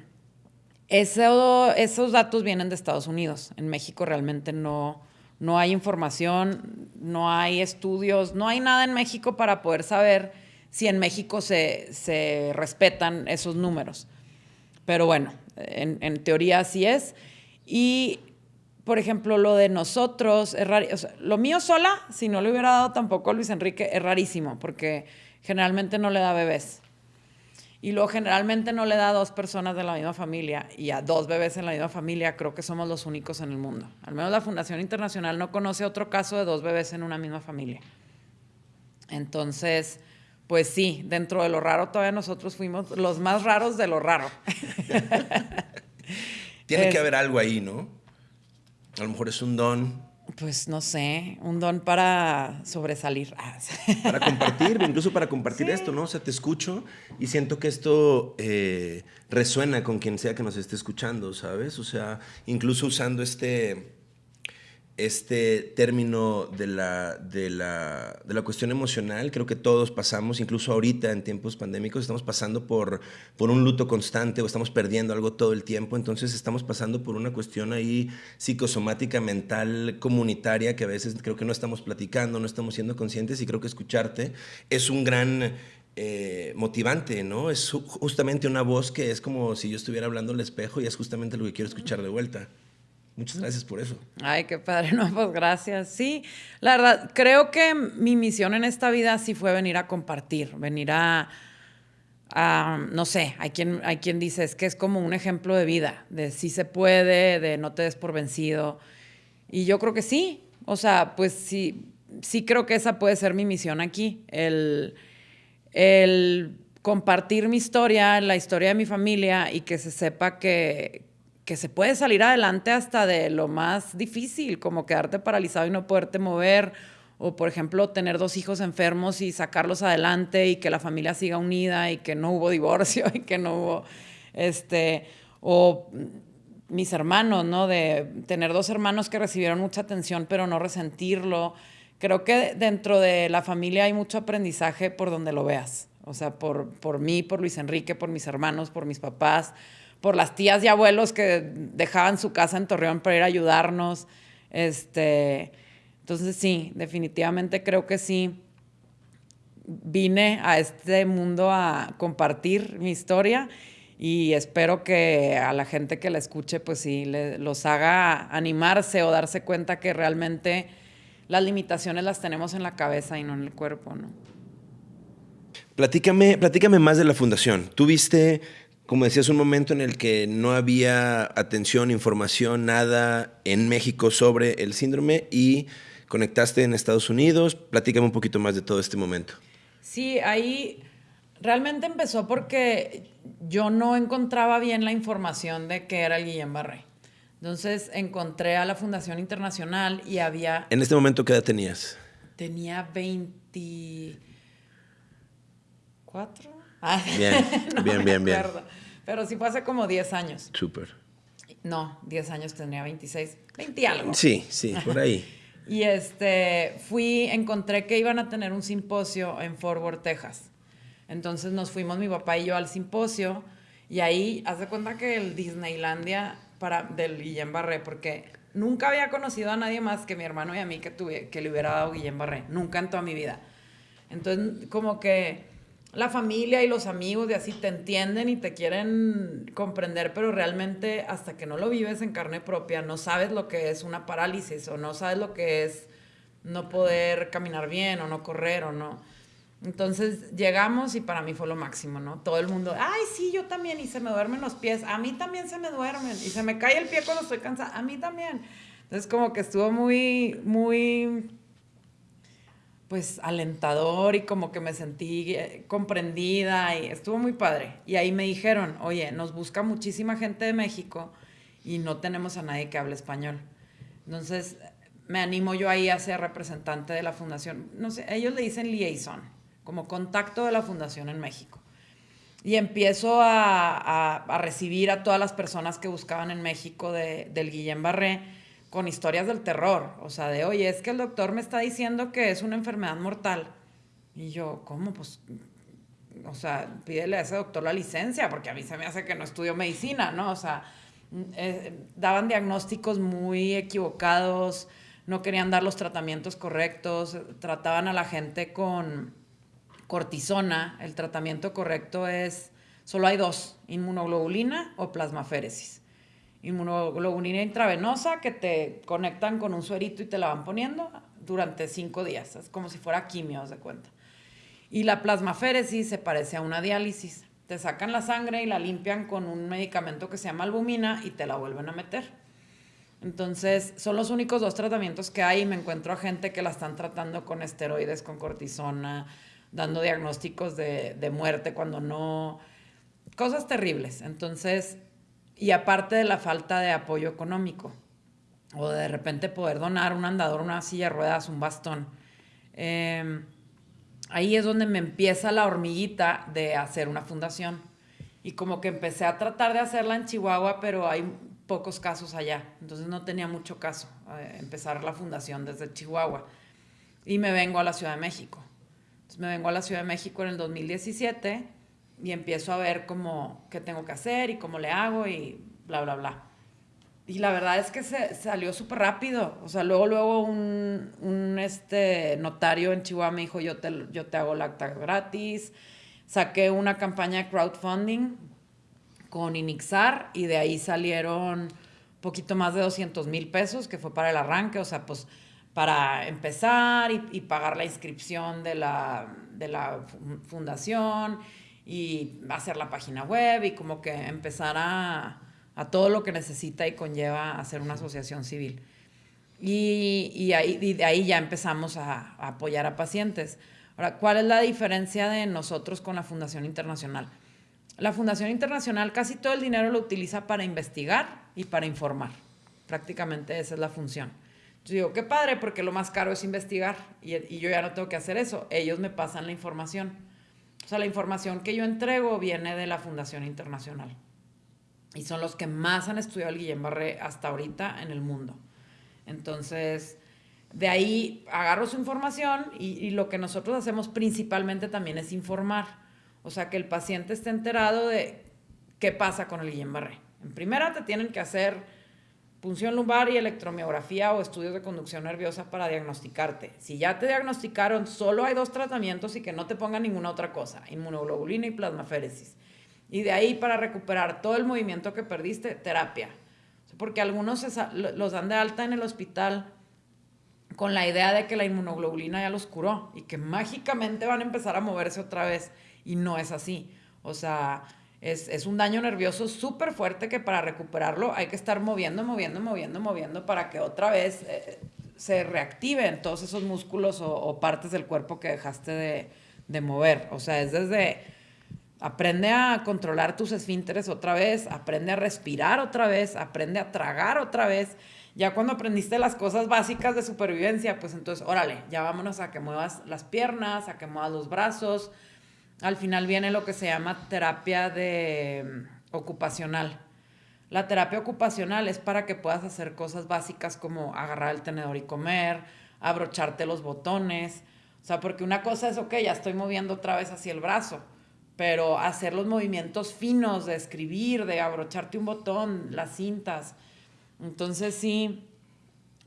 esos datos vienen de Estados Unidos. En México realmente no, no hay información, no hay estudios, no hay nada en México para poder saber si en México se, se respetan esos números. Pero bueno, en, teoría así es. Y, por ejemplo, lo de nosotros, es lo mío sola, si no le hubiera dado tampoco a Luis Enrique, es rarísimo, porque generalmente no le da bebés. Y luego generalmente no le da a dos personas de la misma familia y a dos bebés en la misma familia, creo que somos los únicos en el mundo. Al menos la Fundación Internacional no conoce otro caso de dos bebés en una misma familia. Entonces, pues sí, dentro de lo raro todavía nosotros fuimos los más raros de lo raro. *laughs* Tiene que haber algo ahí, ¿no? A lo mejor es un don pues no sé, un don para sobresalir. *laughs* Ah, para compartir, incluso para compartir esto, ¿no? O sea, te escucho y siento que esto eh, resuena con quien sea que nos esté escuchando, ¿sabes? O sea, incluso usando este, este término de la, de, la, de la cuestión emocional. Creo que todos pasamos, incluso ahorita en tiempos pandémicos, estamos pasando por, por un luto constante o estamos perdiendo algo todo el tiempo. Entonces estamos pasando por una cuestión ahí psicosomática, mental, comunitaria, que a veces creo que no estamos platicando, no estamos siendo conscientes y creo que escucharte es un gran eh, motivante, ¿no? Es justamente una voz que es como si yo estuviera hablando al espejo y es justamente lo que quiero escuchar de vuelta. Muchas gracias por eso. Ay, qué padre, *laughs* no, pues gracias. Sí, la verdad, creo que mi misión en esta vida sí fue venir a compartir, venir a, no sé, hay quien, hay quien dice, es que es como un ejemplo de vida, de si se puede, de no te des por vencido. Y yo creo que sí, o sea, pues sí, sí creo que esa puede ser mi misión aquí, el, el compartir mi historia, la historia de mi familia y que se sepa que, que se puede salir adelante hasta de lo más difícil, como quedarte paralizado y no poderte mover, o por ejemplo tener dos hijos enfermos y sacarlos adelante y que la familia siga unida y que no hubo *laughs* divorcio y que no hubo, este, o mis hermanos, ¿no? De tener dos hermanos que recibieron mucha atención pero no resentirlo. Creo que dentro de la familia hay mucho aprendizaje por donde lo veas. O sea, por, por mí, por Luis Enrique, por mis hermanos, por mis papás por las tías y abuelos que dejaban su casa en Torreón para ir a ayudarnos. Este, entonces sí, definitivamente creo que sí. Vine a este mundo a compartir mi historia y espero que a la gente que la escuche, pues sí, los haga animarse o darse cuenta que realmente las limitaciones las tenemos en la cabeza y no en el cuerpo, ¿no? Platícame, platícame más de la fundación. ¿Tuviste como decías, un momento en el que no había atención, información, nada en México sobre el síndrome y conectaste en Estados Unidos. Platícame un poquito más de todo este momento. Sí, ahí realmente empezó porque yo no encontraba bien la información de qué era el Guillain Barré. Entonces encontré a la Fundación Internacional y había... ¿En este momento qué edad tenías? Tenía 24. *laughs* Ah, bien, bien, bien, bien. Pero sí fue hace como 10 años. Súper. No, 10 años tendría 26, 20 y algo. Sí, sí, por ahí. y este, fui, encontré que iban a tener un simposio en Fort Worth, Texas. Entonces nos fuimos mi papá y yo al simposio y ahí, haz de cuenta que el Disneylandia para, del Guillén Barré, porque nunca había conocido a nadie más que mi hermano y a mí que, tuve, que le hubiera dado Guillén Barré, nunca en toda mi vida. Entonces, como que la familia y los amigos de así te entienden y te quieren comprender, pero realmente hasta que no lo vives en carne propia, no sabes lo que es una parálisis o no sabes lo que es no poder caminar bien o no correr o no. Entonces llegamos y para mí fue lo máximo, ¿no? Todo el mundo, ay, sí, yo también, y se me duermen los pies, a mí también se me duermen, y se me cae el pie cuando estoy cansada, a mí también. Entonces como que estuvo muy, muy pues alentador y como que me sentí eh, comprendida y estuvo muy padre. Y ahí me dijeron, oye, nos busca muchísima gente de México y no tenemos a nadie que hable español. Entonces me animo yo ahí a ser representante de la fundación. No sé, ellos le dicen liaison, como contacto de la fundación en México. Y empiezo a, a, recibir a todas las personas que buscaban en México de, del Guillén Barré con historias del terror, o sea, de, oye, es que el doctor me está diciendo que es una enfermedad mortal. Y yo, ¿cómo? Pues, o sea, pídele a ese doctor la licencia, porque a mí se me hace que no estudio medicina, ¿no? O sea, eh, daban diagnósticos muy equivocados, no querían dar los tratamientos correctos, trataban a la gente con cortisona. El tratamiento correcto es, solo hay dos, inmunoglobulina o plasmaféresis inmunoglobulina intravenosa que te conectan con un suerito y te la van poniendo durante cinco días. Es como si fuera quimio, de cuenta. Y la plasmaféresis se parece a una diálisis. Te sacan la sangre y la limpian con un medicamento que se llama albumina y te la vuelven a meter. Entonces, son los únicos dos tratamientos que hay. Me encuentro a gente que la están tratando con esteroides, con cortisona, dando diagnósticos de, de muerte cuando no. Cosas terribles. Entonces, y aparte de la falta de apoyo económico, o de repente poder donar un andador, una silla de ruedas, un bastón. Em, ahí es donde me empieza la hormiguita de hacer una fundación. Y como que empecé a tratar de hacerla en Chihuahua, pero hay pocos casos allá, entonces no tenía mucho caso eh, empezar la fundación desde Chihuahua. Y me vengo a la Ciudad de México. Entonces me vengo a la Ciudad de México en el 2017 y empiezo a ver cómo, qué tengo que hacer y cómo le hago y bla, bla, bla. Y la verdad es que se salió súper rápido. O sea, luego, luego un, un, este, notario en Chihuahua me dijo, yo te, yo te hago la acta gratis. Saqué una campaña de crowdfunding con Inixar y de ahí salieron poquito más de 200 mil pesos, que fue para el arranque. O sea, pues para empezar y, y pagar la inscripción de la, de la fundación y hacer la página web y como que empezar a, a todo lo que necesita y conlleva hacer una asociación civil. Y, y, ahí, y de ahí ya empezamos a, a, apoyar a pacientes. Ahora, ¿cuál es la diferencia de nosotros con la Fundación Internacional? La Fundación Internacional casi todo el dinero lo utiliza para investigar y para informar. Prácticamente esa es la función. Yo digo, qué padre, porque lo más caro es investigar y, y yo ya no tengo que hacer eso. Ellos me pasan la información. O sea, la información que yo entrego viene de la Fundación Internacional. Y son los que más han estudiado el Guillain-Barré hasta ahorita en el mundo. Entonces, de ahí agarro su información y, lo que nosotros hacemos principalmente también es informar. O sea, que el paciente esté enterado de qué pasa con el Guillain-Barré. En primera te tienen que hacer punción lumbar y electromiografía o estudios de conducción nerviosa para diagnosticarte. Si ya te diagnosticaron, solo hay dos tratamientos y que no te pongan ninguna otra cosa, inmunoglobulina y plasmaféresis. Y de ahí para recuperar todo el movimiento que perdiste, terapia. Porque algunos los dan de alta en el hospital con la idea de que la inmunoglobulina ya los curó y que mágicamente van a empezar a moverse otra vez. Y no es así. O sea, es, es un daño nervioso súper fuerte que para recuperarlo hay que estar moviendo, moviendo, moviendo, moviendo para que otra vez eh, se reactiven todos esos músculos o, o, partes del cuerpo que dejaste de, de mover. O sea, es desde aprende a controlar tus esfínteres otra vez, aprende a respirar otra vez, aprende a tragar otra vez. Ya cuando aprendiste las cosas básicas de supervivencia, pues entonces, órale, ya vámonos a que muevas las piernas, a que muevas los brazos, al final viene lo que se llama terapia de mm, ocupacional. La terapia ocupacional es para que puedas hacer cosas básicas como agarrar el tenedor y comer, abrocharte los botones. O sea, porque una cosa es, ok, ya estoy moviendo otra vez hacia el brazo, pero hacer los movimientos finos de escribir, de abrocharte un botón, las cintas. Entonces sí,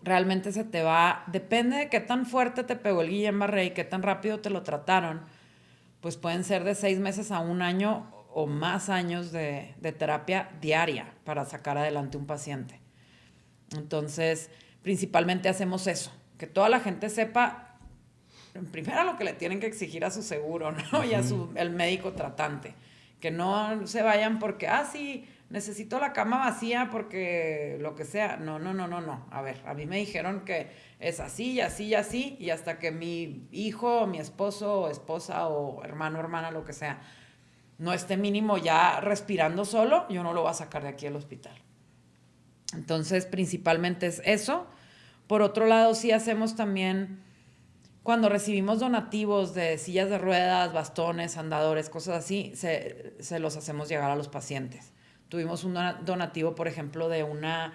realmente se te va, depende de qué tan fuerte te pegó el Guillain-Barré y qué tan rápido te lo trataron pues pueden ser de seis meses a un año o más años de, de terapia diaria para sacar adelante un paciente. Entonces, principalmente hacemos eso, que toda la gente sepa, primero lo que le tienen que exigir a su seguro, ¿no? Y a su, el médico tratante. Que no se vayan porque, ah, sí, necesito la cama vacía porque lo que sea. No, no, no, no, no. A ver, a mí me dijeron que es así y así y así, y hasta que mi hijo, mi esposo, esposa, o hermano, hermana, lo que sea, no esté mínimo ya respirando solo, yo no lo voy a sacar de aquí al hospital. Entonces, principalmente es eso. Por otro lado, sí hacemos también, cuando recibimos donativos de sillas de ruedas, bastones, andadores, cosas así, se, se los hacemos llegar a los pacientes. Tuvimos un donativo, por ejemplo, de una,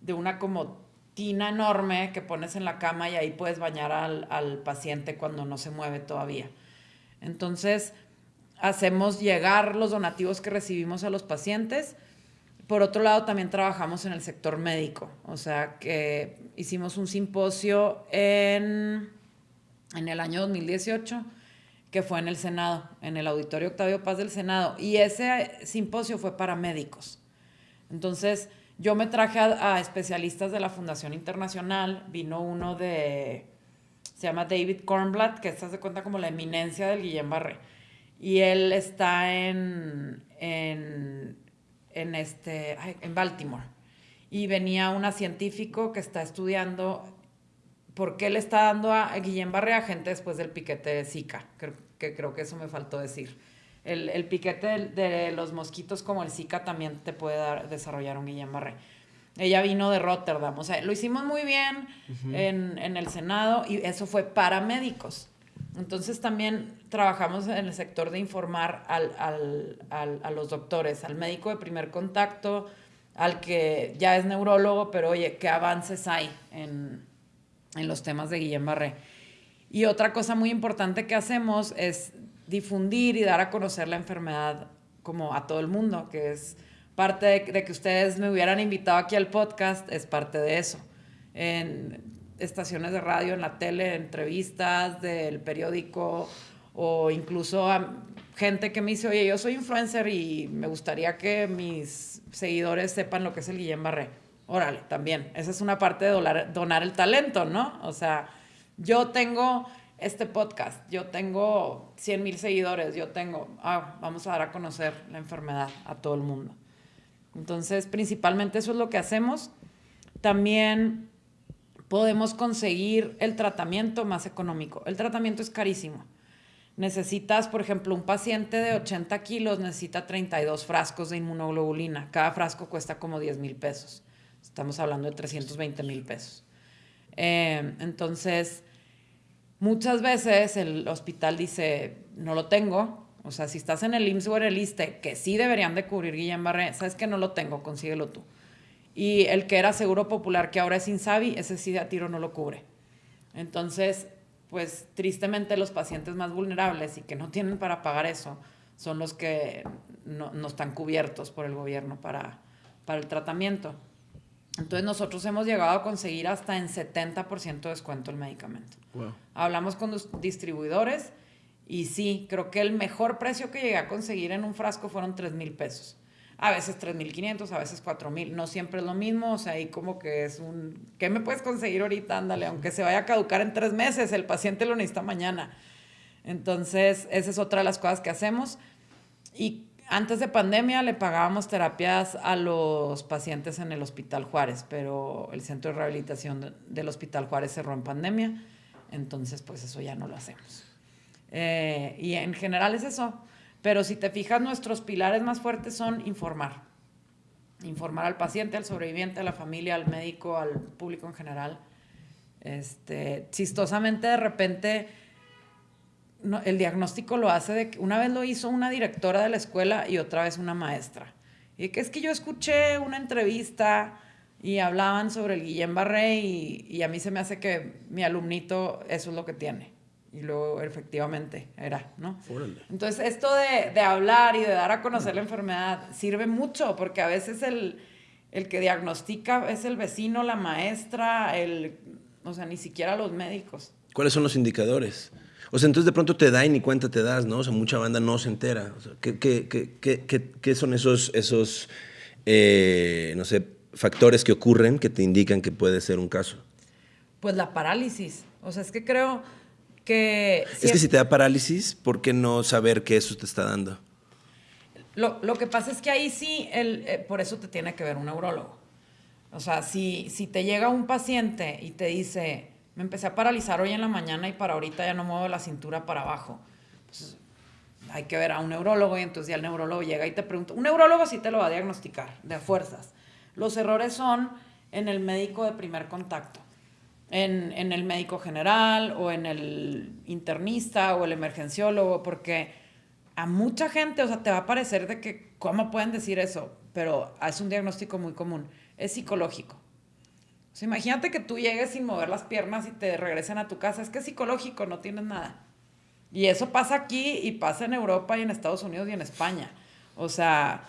de una como tina enorme que pones en la cama y ahí puedes bañar al, al paciente cuando no se mueve todavía. Entonces, hacemos llegar los donativos que recibimos a los pacientes. Por otro lado, también trabajamos en el sector médico, o sea que hicimos un simposio en, en el año 2018 que fue en el Senado, en el Auditorio Octavio Paz del Senado, y ese simposio fue para médicos. Entonces, yo me traje a, especialistas de la Fundación Internacional, vino uno de, se llama David Kornblatt, que se hace cuenta como la eminencia del Guillén Barré, y él está en, en, en, este, en Baltimore. Y venía una científico que está estudiando por qué le está dando a Guillén Barré a gente después del piquete de Zika, que creo que eso me faltó decir el, el piquete de, de, los mosquitos como el Zika también te puede dar, desarrollar un Guillain-Barré. Ella vino de Rotterdam, o sea, lo hicimos muy bien uh -huh. en, en, el Senado y eso fue para médicos. Entonces también trabajamos en el sector de informar al, al, al, a los doctores, al médico de primer contacto, al que ya es neurólogo, pero oye, ¿qué avances hay en, en los temas de Guillén Barré? Y otra cosa muy importante que hacemos es difundir y dar a conocer la enfermedad como a todo el mundo, que es parte de, de, que ustedes me hubieran invitado aquí al podcast, es parte de eso. En estaciones de radio, en la tele, entrevistas del periódico o incluso a gente que me dice, oye, yo soy influencer y me gustaría que mis seguidores sepan lo que es el Guillén Barré. Órale, también. Esa es una parte de donar, donar el talento, ¿no? O sea, yo tengo este podcast, yo tengo 100 mil seguidores, yo tengo, ah, vamos a dar a conocer la enfermedad a todo el mundo. Entonces, principalmente eso es lo que hacemos. También podemos conseguir el tratamiento más económico. El tratamiento es carísimo. Necesitas, por ejemplo, un paciente de 80 kilos necesita 32 frascos de inmunoglobulina. Cada frasco cuesta como 10 mil pesos. Estamos hablando de 320 mil pesos. Eh, entonces, muchas veces el hospital dice, no lo tengo. O sea, si estás en el IMSS el ISTE, que sí deberían de cubrir Guillén Barré, sabes que no lo tengo, consíguelo tú. Y el que era Seguro Popular, que ahora es Insabi, ese sí a tiro no lo cubre. Entonces, pues tristemente los pacientes más vulnerables y que no tienen para pagar eso son los que no, no están cubiertos por el gobierno para, para el tratamiento. Entonces nosotros hemos llegado a conseguir hasta en 70% de descuento el medicamento. Wow. Hablamos con los distribuidores y sí, creo que el mejor precio que llegué a conseguir en un frasco fueron 3 mil pesos. A veces 3.500, a veces 4.000. No siempre es lo mismo. O sea, ahí como que es un... ¿Qué me puedes conseguir ahorita? Ándale, aunque se vaya a caducar en tres meses, el paciente lo necesita mañana. Entonces, esa es otra de las cosas que hacemos. Y antes de pandemia le pagábamos terapias a los pacientes en el Hospital Juárez, pero el centro de rehabilitación del Hospital Juárez cerró en pandemia, entonces pues eso ya no lo hacemos. Eh, y en general es eso. Pero si te fijas, nuestros pilares más fuertes son informar. Informar al paciente, al sobreviviente, a la familia, al médico, al público en general. Este, chistosamente, de repente, no, el diagnóstico lo hace de que una vez lo hizo una directora de la escuela y otra vez una maestra. Y que es que yo escuché una entrevista y hablaban sobre el Guillén Barré y, y a mí se me hace que mi alumnito eso es lo que tiene. Y luego efectivamente era, ¿no? Órale. Entonces esto de, de, hablar y de dar a conocer la enfermedad sirve mucho porque a veces el, el que diagnostica es el vecino, la maestra, el, o sea, ni siquiera los médicos. ¿Cuáles son los indicadores? O sea, entonces de pronto te da y ni cuenta te das, ¿no? O sea, mucha banda no se entera. O sea, ¿qué, qué, qué, qué, son esos, esos eh, no sé, factores que ocurren que te indican que puede ser un caso? Pues la parálisis. O sea, es que creo que... Si es que si te da parálisis, ¿por qué no saber que eso te está dando? Lo, lo que pasa es que ahí sí, el, eh, por eso te tiene que ver un neurólogo. O sea, si, si te llega un paciente y te dice, me empecé a paralizar hoy en la mañana y para ahorita ya no muevo la cintura para abajo, pues hay que ver a un neurólogo y entonces ya el neurólogo llega y te pregunta, un neurólogo sí te lo va a diagnosticar, de fuerzas. Los errores son en el médico de primer contacto en, en, el médico general o en el internista o el emergenciólogo, porque a mucha gente, o sea, te va a parecer de que, ¿cómo pueden decir eso? Pero es un diagnóstico muy común, es psicológico. O sea, imagínate que tú llegues sin mover las piernas y te regresen a tu casa, es que es psicológico, no tienes nada. Y eso pasa aquí y pasa en Europa y en Estados Unidos y en España. O sea,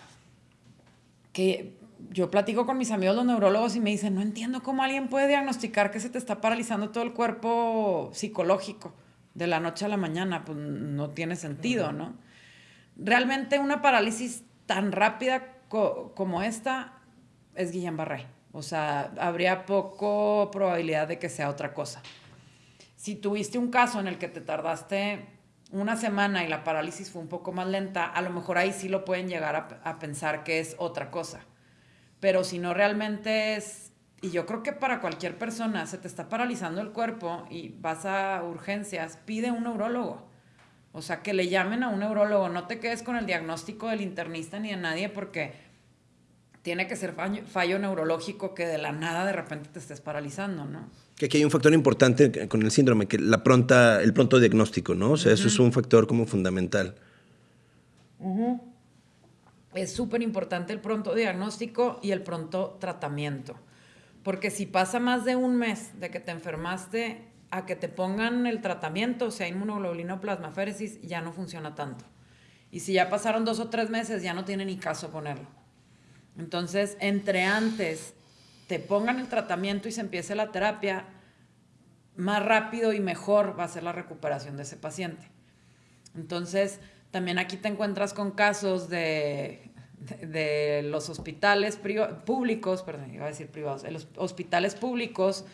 que yo platico con mis amigos los neurólogos y me dicen, no entiendo cómo alguien puede diagnosticar que se te está paralizando todo el cuerpo psicológico de la noche a la mañana, pues no tiene sentido, ¿no? Realmente una parálisis tan rápida co como esta es Guillain-Barré. O sea, habría poco probabilidad de que sea otra cosa. Si tuviste un caso en el que te tardaste una semana y la parálisis fue un poco más lenta, a lo mejor ahí sí lo pueden llegar a, pensar que es otra cosa pero si no realmente es, y yo creo que para cualquier persona se te está paralizando el cuerpo y vas a urgencias, pide un neurólogo. O sea, que le llamen a un neurólogo, no te quedes con el diagnóstico del internista ni de nadie porque tiene que ser fallo, fallo neurológico que de la nada de repente te estés paralizando, ¿no? Que aquí hay un factor importante con el síndrome, que la pronta, el pronto diagnóstico, ¿no? O sea, uh -huh. eso es un factor como fundamental. Uh -huh. es súper importante el pronto diagnóstico y el pronto tratamiento. Porque si pasa más de un mes de que te enfermaste a que te pongan el tratamiento, o sea, inmunoglobulina o plasmaféresis, ya no funciona tanto. Y si ya pasaron dos o tres meses, ya no tiene ni caso ponerlo. Entonces, entre antes te pongan el tratamiento y se empiece la terapia, más rápido y mejor va a ser la recuperación de ese paciente. Entonces, también aquí te encuentras con casos de, de, los hospitales públicos, perdón, iba a decir privados, los hospitales públicos,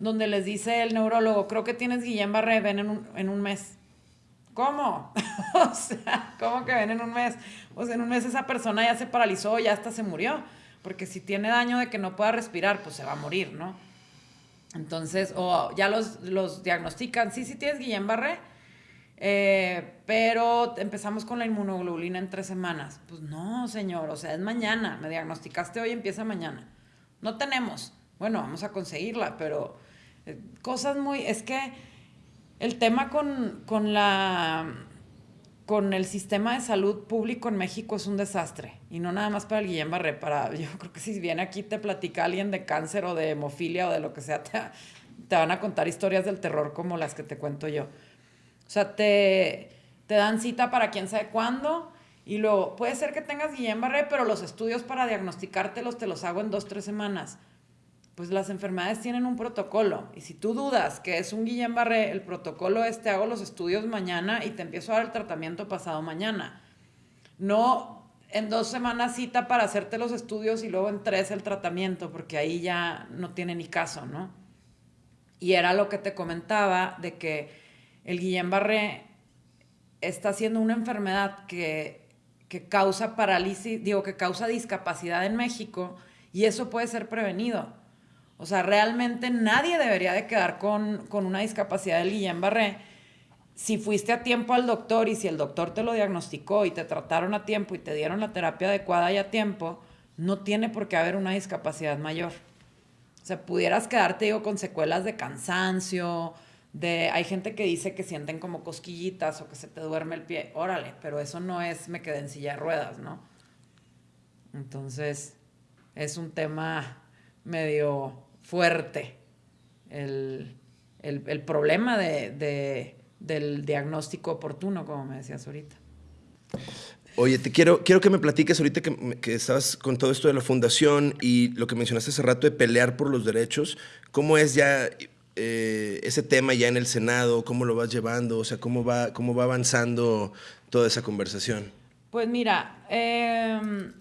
donde les dice el neurólogo, creo que tienes Guillain-Barré, ven en en un mes. ¿Cómo? *laughs* o sea, ¿cómo que ven en un mes? O sea, en un mes esa persona ya se paralizó, ya hasta se murió. Porque si tiene daño de que no pueda respirar, pues se va a morir, ¿no? Entonces, o ya los, los diagnostican, sí, sí tienes Guillain-Barré, eh, pero empezamos con la inmunoglobulina en tres semanas. Pues no, señor, o sea, es mañana, me diagnosticaste hoy, empieza mañana. No tenemos. Bueno, vamos a conseguirla, pero eh, cosas muy, es que el tema con, con la con el sistema de salud público en México es un desastre. Y no nada más para el Guillén Barré, para, yo *laughs* creo que si viene aquí te platica alguien de cáncer o de hemofilia o de lo que sea, te, te van a contar historias del terror como las que te cuento yo. O sea, te, te dan cita para quién sabe cuándo. Y luego, puede ser que tengas Guillén Barré, pero los estudios para diagnosticártelos te los hago en dos, tres semanas pues las enfermedades tienen un protocolo. Y si tú dudas que es un Guillain-Barré, el protocolo es te hago los estudios mañana y te empiezo a dar el tratamiento pasado mañana. No en dos semanas cita para hacerte los estudios y luego en tres el tratamiento, porque ahí ya no tiene ni caso, ¿no? Y era lo que te comentaba de que el Guillain-Barré está siendo una enfermedad que, que causa parálisis, digo, que causa discapacidad en México y eso puede ser prevenido o sea, realmente nadie debería de quedar con, una discapacidad del Guillain-Barré. Si fuiste a tiempo al doctor y si el doctor te lo diagnosticó y te trataron a tiempo y te dieron la terapia adecuada y a tiempo, no tiene por qué haber una discapacidad mayor. O sea, pudieras quedarte, digo, con secuelas de cansancio, de... Hay gente que dice que sienten como cosquillitas o que se te duerme el pie. Órale, pero eso no es me quedé en silla de ruedas, ¿no? Entonces, es un tema medio fuerte el, problema de, del diagnóstico oportuno, como me decías ahorita. Oye, te quiero, quiero que me platiques ahorita que, que, estabas con todo esto de la fundación y lo que mencionaste hace rato de pelear por los derechos. ¿Cómo es ya eh, ese tema ya en el Senado? ¿Cómo lo vas llevando? O sea, ¿cómo va, cómo va avanzando toda esa conversación? Pues mira, em,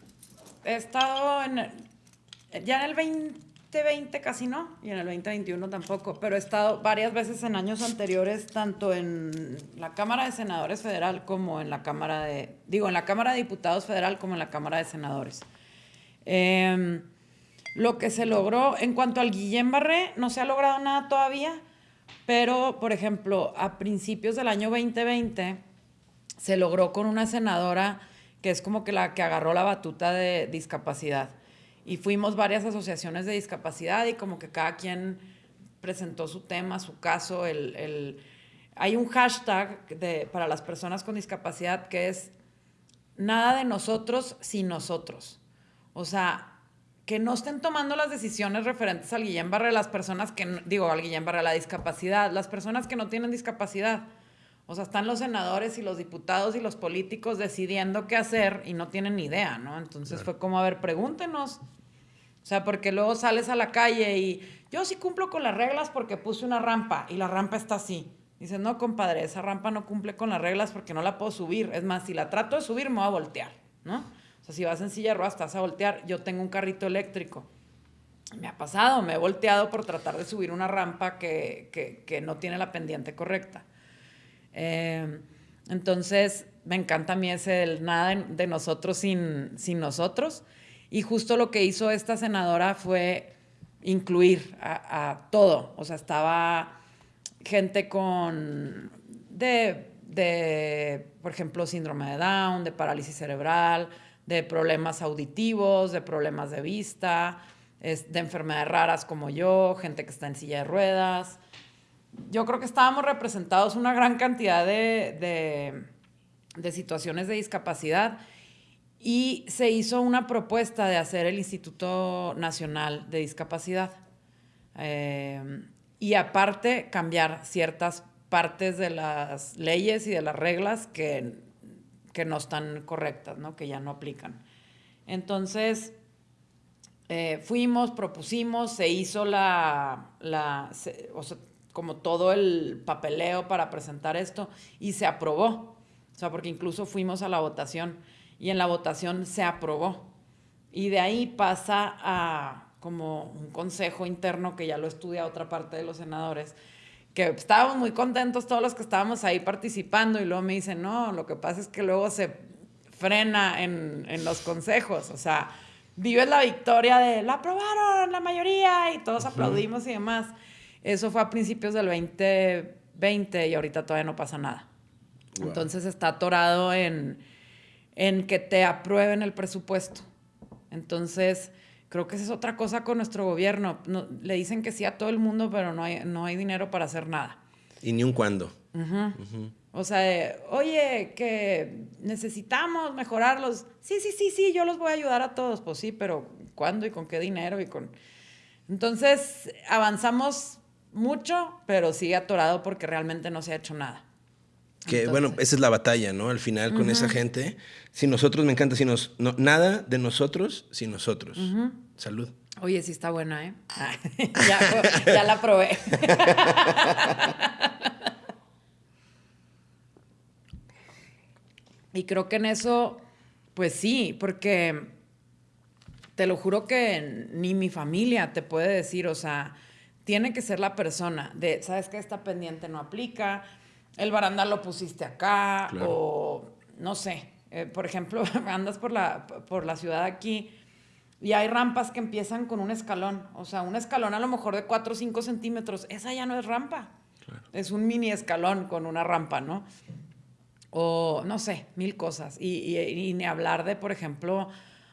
he estado en, ya en el 20 2020 casi no, y en el 2021 tampoco, pero he estado varias veces en años anteriores, tanto en la Cámara de Senadores Federal como en la Cámara de, digo, en la Cámara de Diputados Federal como en la Cámara de Senadores. Em, lo que se logró, en cuanto al Guillén Barré, no se ha logrado nada todavía, pero, por ejemplo, a principios del año 2020 se logró con una senadora que es como que la que agarró la batuta de discapacidad y fuimos varias asociaciones de discapacidad y como que cada quien presentó su tema, su caso. El, el... Hay un hashtag de, para las personas con discapacidad que es nada de nosotros sin nosotros. O sea, que no estén tomando las decisiones referentes al Guillén Barre, las personas que, digo, al Guillén Barre, la discapacidad, las personas que no tienen discapacidad. O sea, están los senadores y los diputados y los políticos decidiendo qué hacer y no tienen ni idea, ¿no? Entonces fue como, a ver, pregúntenos. O sea, porque luego sales a la calle y yo sí cumplo con las reglas porque puse una rampa y la rampa está así. Dices, no, compadre, esa rampa no cumple con las reglas porque no la puedo subir. Es más, si la trato de subir, me voy a voltear, ¿no? O sea, si vas en silla de ruedas, estás a voltear. Yo tengo un carrito eléctrico. Me ha pasado, me he volteado por tratar de subir una rampa que, que, que no tiene la pendiente correcta. Eh, entonces, me encanta a mí ese el nada de, nosotros sin, sin nosotros. Y justo lo que hizo esta senadora fue incluir a, todo. O sea, estaba gente con, de, de, por ejemplo, síndrome de Down, de parálisis cerebral, de problemas auditivos, de problemas de vista, de enfermedades raras como yo, gente que está en silla de ruedas, yo creo que estábamos representados una gran cantidad de, situaciones de discapacidad Y se hizo una propuesta de hacer el Instituto Nacional de Discapacidad. Eh, y aparte cambiar ciertas partes de las leyes y de las reglas que, que no están correctas, ¿no? que ya no aplican. Entonces, eh, fuimos, propusimos, se hizo la, la como todo el papeleo para presentar esto y se aprobó. O sea, porque incluso fuimos a la votación y en la votación se aprobó. Y de ahí pasa a como un consejo interno que ya lo estudia otra parte de los senadores, que estábamos muy contentos todos los que estábamos ahí participando y luego me dicen, no, lo que pasa es que luego se frena en, en los consejos, o sea, vives la victoria de, la aprobaron la mayoría y todos aplaudimos y demás. Eso fue a principios del 2020 y ahorita todavía no pasa nada. Entonces está atorado en, en que te aprueben el presupuesto. Entonces, creo que esa es otra cosa con nuestro gobierno. le dicen que sí a todo el mundo, pero no hay, no hay dinero para hacer nada. Y ni un cuándo. O sea, oye, que necesitamos mejorarlos. Sí, sí, sí, sí, yo los voy a ayudar a todos. Pues sí, pero ¿cuándo y con qué dinero? y con Entonces, avanzamos mucho, pero sigue atorado porque realmente no se ha hecho nada. Que bueno, esa es la batalla, ¿no? Al final con esa gente. Si nosotros, me encanta, si nos, nada de nosotros sin nosotros. Salud. Oye, sí está buena, ¿eh? *laughs* ya, ya la probé. *laughs* y creo que en eso, pues sí, porque te lo juro que ni mi familia te puede decir, o sea, tiene que ser la persona de, ¿sabes qué? Esta pendiente no aplica, el barandal lo pusiste acá, o no sé. Eh, por ejemplo, *laughs* andas por la, por la ciudad aquí y hay rampas que empiezan con un escalón. O sea, un escalón a lo mejor de 4 o 5 centímetros. Esa ya no es rampa. Es un mini escalón con una rampa, ¿no? O no sé, mil cosas. Y, y, ni hablar de, por ejemplo,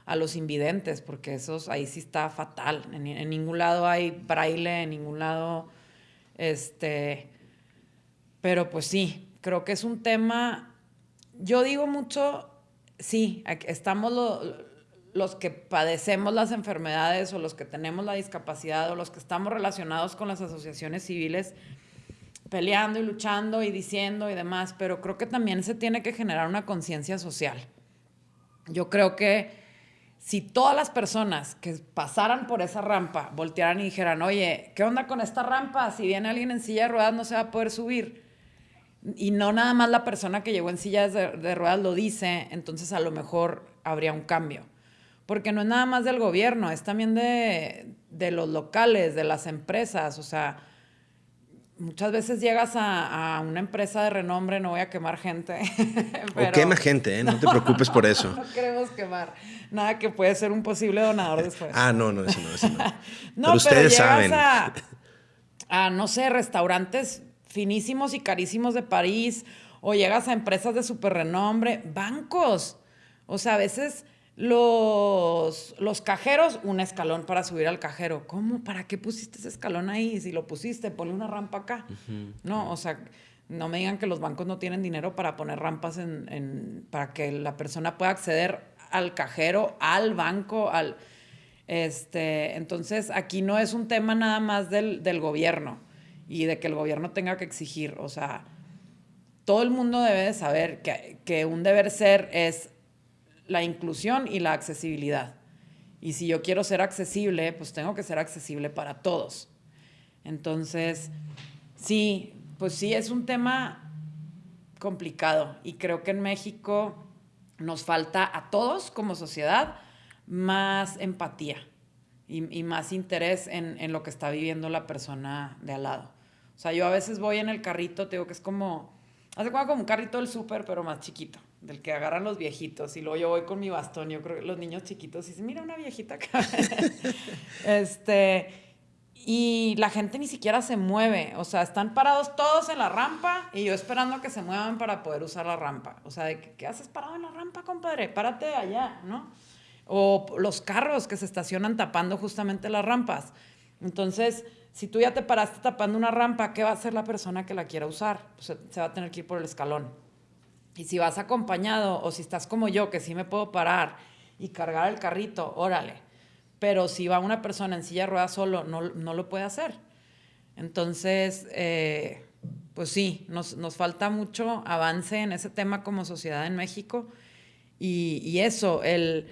a los invidentes, porque esos ahí sí está fatal. En, ningún lado hay braille, en ningún lado, este, pero pues sí, creo que es un tema, yo digo mucho, sí, estamos los que padecemos las enfermedades o los que tenemos la discapacidad o los que estamos relacionados con las asociaciones civiles peleando y luchando y diciendo y demás, pero creo que también se tiene que generar una conciencia social. Yo creo que si todas las personas que pasaran por esa rampa voltearan y dijeran, oye, ¿qué onda con esta rampa? Si viene alguien en silla de ruedas no se va a poder subir y no nada más la persona que llegó en sillas de, ruedas lo dice, entonces a lo mejor habría un cambio. Porque no es nada más del gobierno, es también de, los locales, de las empresas. O sea, muchas veces llegas a, una empresa de renombre, no voy a quemar gente. *laughs* o quema gente, ¿eh? no te preocupes por eso. *laughs* no queremos quemar. Nada que puede ser un posible donador después. ah, no, no, eso no, eso no. *laughs* no pero ustedes saben. a, no sé, restaurantes finísimos y carísimos de París, o llegas a empresas de super renombre, bancos. O sea, a veces los, los cajeros, un escalón para subir al cajero. ¿Cómo? ¿Para qué pusiste ese escalón ahí? Si lo pusiste, ponle una rampa acá. No, o sea, no me digan que los bancos no tienen dinero para poner rampas en, para que la persona pueda acceder al cajero, al banco, al... Este, entonces, aquí no es un tema nada más del, del gobierno y de que el gobierno tenga que exigir. O sea, todo el mundo debe de saber que, que un deber ser es la inclusión y la accesibilidad. Y si yo quiero ser accesible, pues tengo que ser accesible para todos. Entonces, sí, pues sí, es un tema complicado y creo que en México nos falta a todos como sociedad más empatía y, más interés en, lo que está viviendo la persona de al lado. O sea, yo a veces voy en el carrito, te que es como, hace como un carrito del súper, pero más chiquito, del que agarran los viejitos. Y luego yo voy con mi bastón, yo creo que los niños chiquitos dicen, mira una viejita acá. *laughs* este, y la gente ni siquiera se mueve. O sea, están parados todos en la rampa y yo esperando que se muevan para poder usar la rampa. O sea, ¿qué haces parado en la rampa, compadre? Párate allá, ¿no? O los carros que se estacionan tapando justamente las rampas. Entonces, si tú ya te paraste tapando una rampa, ¿qué va a hacer la persona que la quiera usar? Pues se va a tener que ir por el escalón. Y si vas acompañado o si estás como yo, que sí me puedo parar y cargar el carrito, órale. Pero si va una persona en silla de ruedas solo, no, no lo puede hacer. Entonces, eh, pues sí, nos, nos, falta mucho avance en ese tema como sociedad en México. Y, eso, el,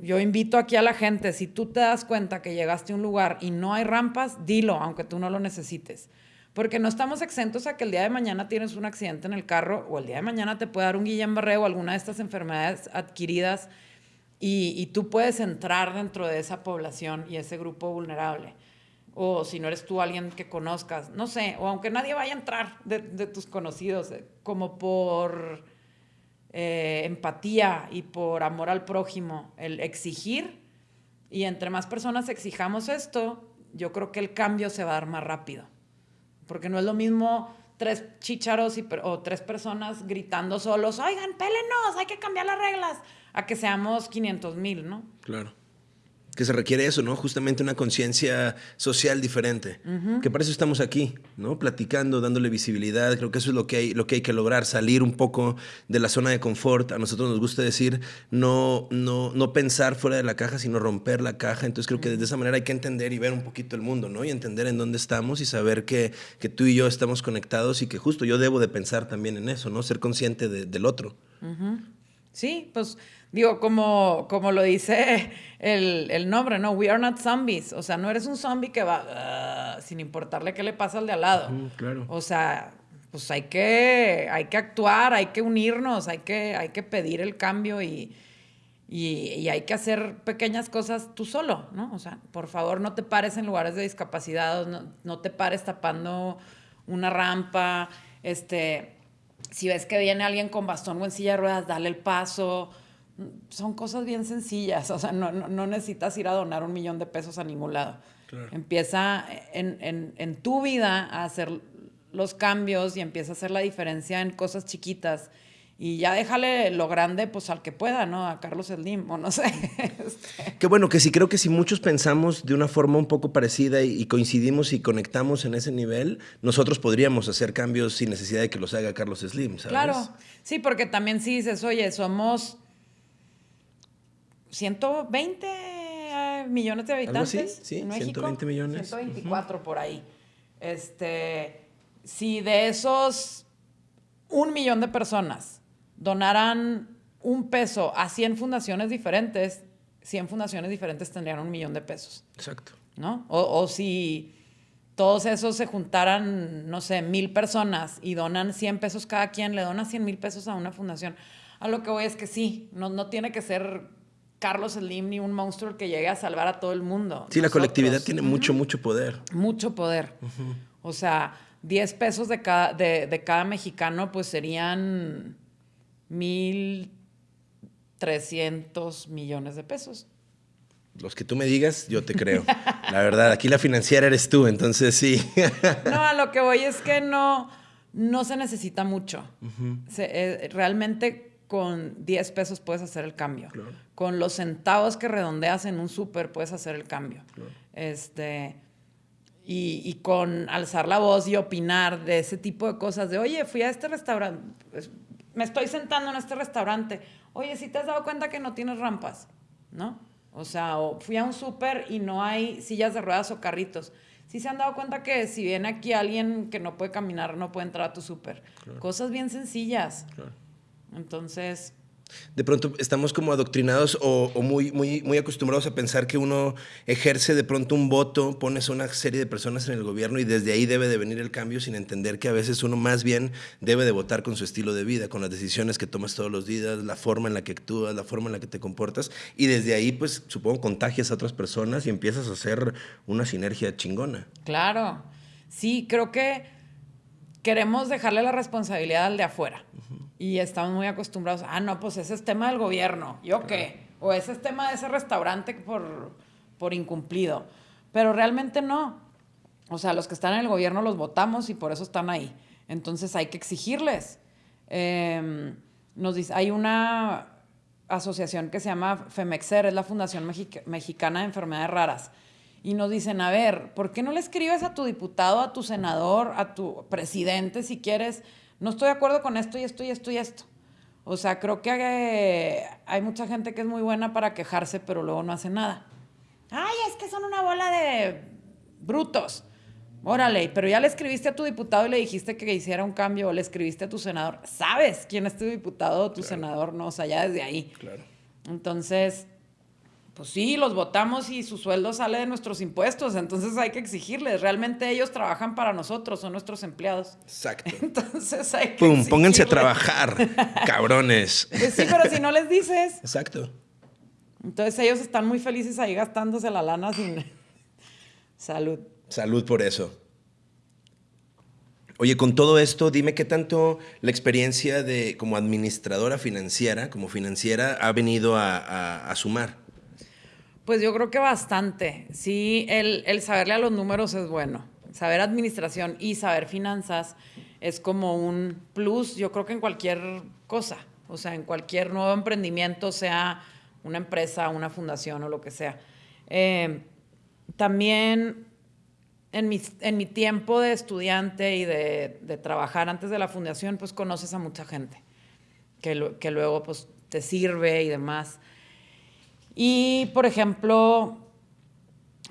yo invito aquí a la gente, si tú te das cuenta que llegaste a un lugar y no hay rampas, dilo, aunque tú no lo necesites. Porque no estamos exentos a que el día de mañana tienes un accidente en el carro o el día de mañana te puede dar un Guillain-Barré o alguna de estas enfermedades adquiridas y, tú puedes entrar dentro de esa población y ese grupo vulnerable. O si no eres tú alguien que conozcas, no sé, o aunque nadie vaya a entrar de, de tus conocidos, eh, como por eh, empatía y por amor al prójimo, el exigir, y entre más personas exijamos esto, yo creo que el cambio se va a dar más rápido, porque no es lo mismo tres chicharos y, o tres personas gritando solos, oigan, pélenos, hay que cambiar las reglas, a que seamos 500 mil, ¿no? Claro que se requiere eso, ¿no? Justamente una conciencia social diferente. Que para eso estamos aquí, ¿no? Platicando, dándole visibilidad. Creo que eso es lo que, hay, lo que hay que lograr, salir un poco de la zona de confort. A nosotros nos gusta decir no, no, no pensar fuera de la caja, sino romper la caja. Entonces creo que de esa manera hay que entender y ver un poquito el mundo, ¿no? Y entender en dónde estamos y saber que, que tú y yo estamos conectados y que justo yo debo de pensar también en eso, ¿no? Ser consciente del otro. Sí, pues digo, como, como lo dice *laughs* el, el, nombre, ¿no? We are not zombies. O sea, no eres un zombie que va uh, sin importarle qué le pasa al de al lado. claro. O sea, pues hay que, hay que actuar, hay que unirnos, hay que, hay que pedir el cambio y, y, y, hay que hacer pequeñas cosas tú solo, ¿no? O sea, por favor, no te pares en lugares de discapacidad, no, no te pares tapando una rampa, este si ves que viene alguien con bastón o en silla de ruedas, dale el paso. Son cosas bien sencillas, o sea, no, no, necesitas ir a donar un millón de pesos a ningún lado. Empieza en, en, en, tu vida a hacer los cambios y empieza a hacer la diferencia en cosas chiquitas y ya déjale lo grande pues al que pueda, ¿no? A Carlos Slim o no sé. *laughs* Este. Qué bueno que sí, creo que si muchos pensamos de una forma un poco parecida y, coincidimos y conectamos en ese nivel, nosotros podríamos hacer cambios sin necesidad de que los haga Carlos Slim, ¿sabes? Claro, sí, porque también si dices, oye, somos 120 eh, millones de habitantes sí, en México. 120 millones. 124 por ahí. Este, si de esos un millón de personas donaran un peso a 100 fundaciones diferentes, 100 fundaciones diferentes tendrían un millón de pesos. Exacto. ¿No? O, si todos esos se juntaran, no sé, mil personas y donan 100 pesos cada quien, le dona 100 mil pesos a una fundación. A lo que voy es que sí, no, no tiene que ser Carlos Slim ni un monstruo que llegue a salvar a todo el mundo. Sí, la colectividad tiene mucho, mucho poder. Mucho poder. O sea, 10 pesos de cada, de, de cada mexicano, pues serían 1.300 millones de pesos. Los que tú me digas, yo te creo. La verdad, aquí la financiera eres tú, entonces sí. *laughs* no, a lo que voy es que no, no se necesita mucho. Eh, realmente con 10 pesos puedes hacer el cambio. Con los centavos que redondeas en un súper puedes hacer el cambio. Este, y, y, con alzar la voz y opinar de ese tipo de cosas, de, oye, fui a este restaurante, pues, me estoy sentando en este restaurante, oye, si te has dado cuenta que no tienes rampas, ¿no? O sea, o fui a un súper y no hay sillas de ruedas o carritos. Si se han dado cuenta que si viene aquí alguien que no puede caminar, no puede entrar a tu súper. Cosas bien sencillas. Entonces, de pronto estamos como adoctrinados o, muy, muy, muy acostumbrados a pensar que uno ejerce de pronto un voto, pones a una serie de personas en el gobierno y desde ahí debe de venir el cambio sin entender que a veces uno más bien debe de votar con su estilo de vida, con las decisiones que tomas todos los días, la forma en la que actúas, la forma en la que te comportas y desde ahí pues supongo contagias a otras personas y empiezas a hacer una sinergia chingona. Claro, sí, creo que queremos dejarle la responsabilidad al de afuera. Y estamos muy acostumbrados, ah, no, pues ese es tema del gobierno, ¿yo qué? O ese es tema de ese restaurante por, por incumplido. Pero realmente no. O sea, los que están en el gobierno los votamos y por eso están ahí. Entonces hay que exigirles. Em, nos dice, hay una asociación que se llama FEMEXER, es la Fundación Mexicana de Enfermedades Raras. Y nos dicen, a ver, ¿por qué no le escribes a tu diputado, a tu senador, a tu presidente, si quieres? no estoy de acuerdo con esto y esto y esto y esto. O sea, creo que eh, hay mucha gente que es muy buena para quejarse, pero luego no hace nada. Ay, es que son una bola de brutos. Órale, pero ya le escribiste a tu diputado y le dijiste que hiciera un cambio, o le escribiste a tu senador. ¿Sabes quién es tu diputado o tu senador? No, o sea, ya desde ahí. Claro. Entonces, pues sí, los votamos y su sueldo sale de nuestros impuestos, entonces hay que exigirles. Realmente ellos trabajan para nosotros, son nuestros empleados. Exacto. *laughs* Entonces hay que. Pum, pónganse a trabajar, *laughs* cabrones. Pues sí, pero si no les dices. Exacto. Entonces ellos están muy felices ahí gastándose la lana sin. *laughs* Salud. Salud por eso. Oye, con todo esto, dime qué tanto la experiencia de como administradora financiera, como financiera, ha venido a, a- a sumar. Pues yo creo que bastante. Sí, el, el saberle a los números es bueno. Saber administración y saber finanzas es como un plus, yo creo que en cualquier cosa. O sea, en cualquier nuevo emprendimiento, sea una empresa, una fundación o lo que sea. Eh, también en mi, en mi tiempo de estudiante y de, de trabajar antes de la fundación, pues conoces a mucha gente que, que luego pues te sirve y demás. Y, por ejemplo,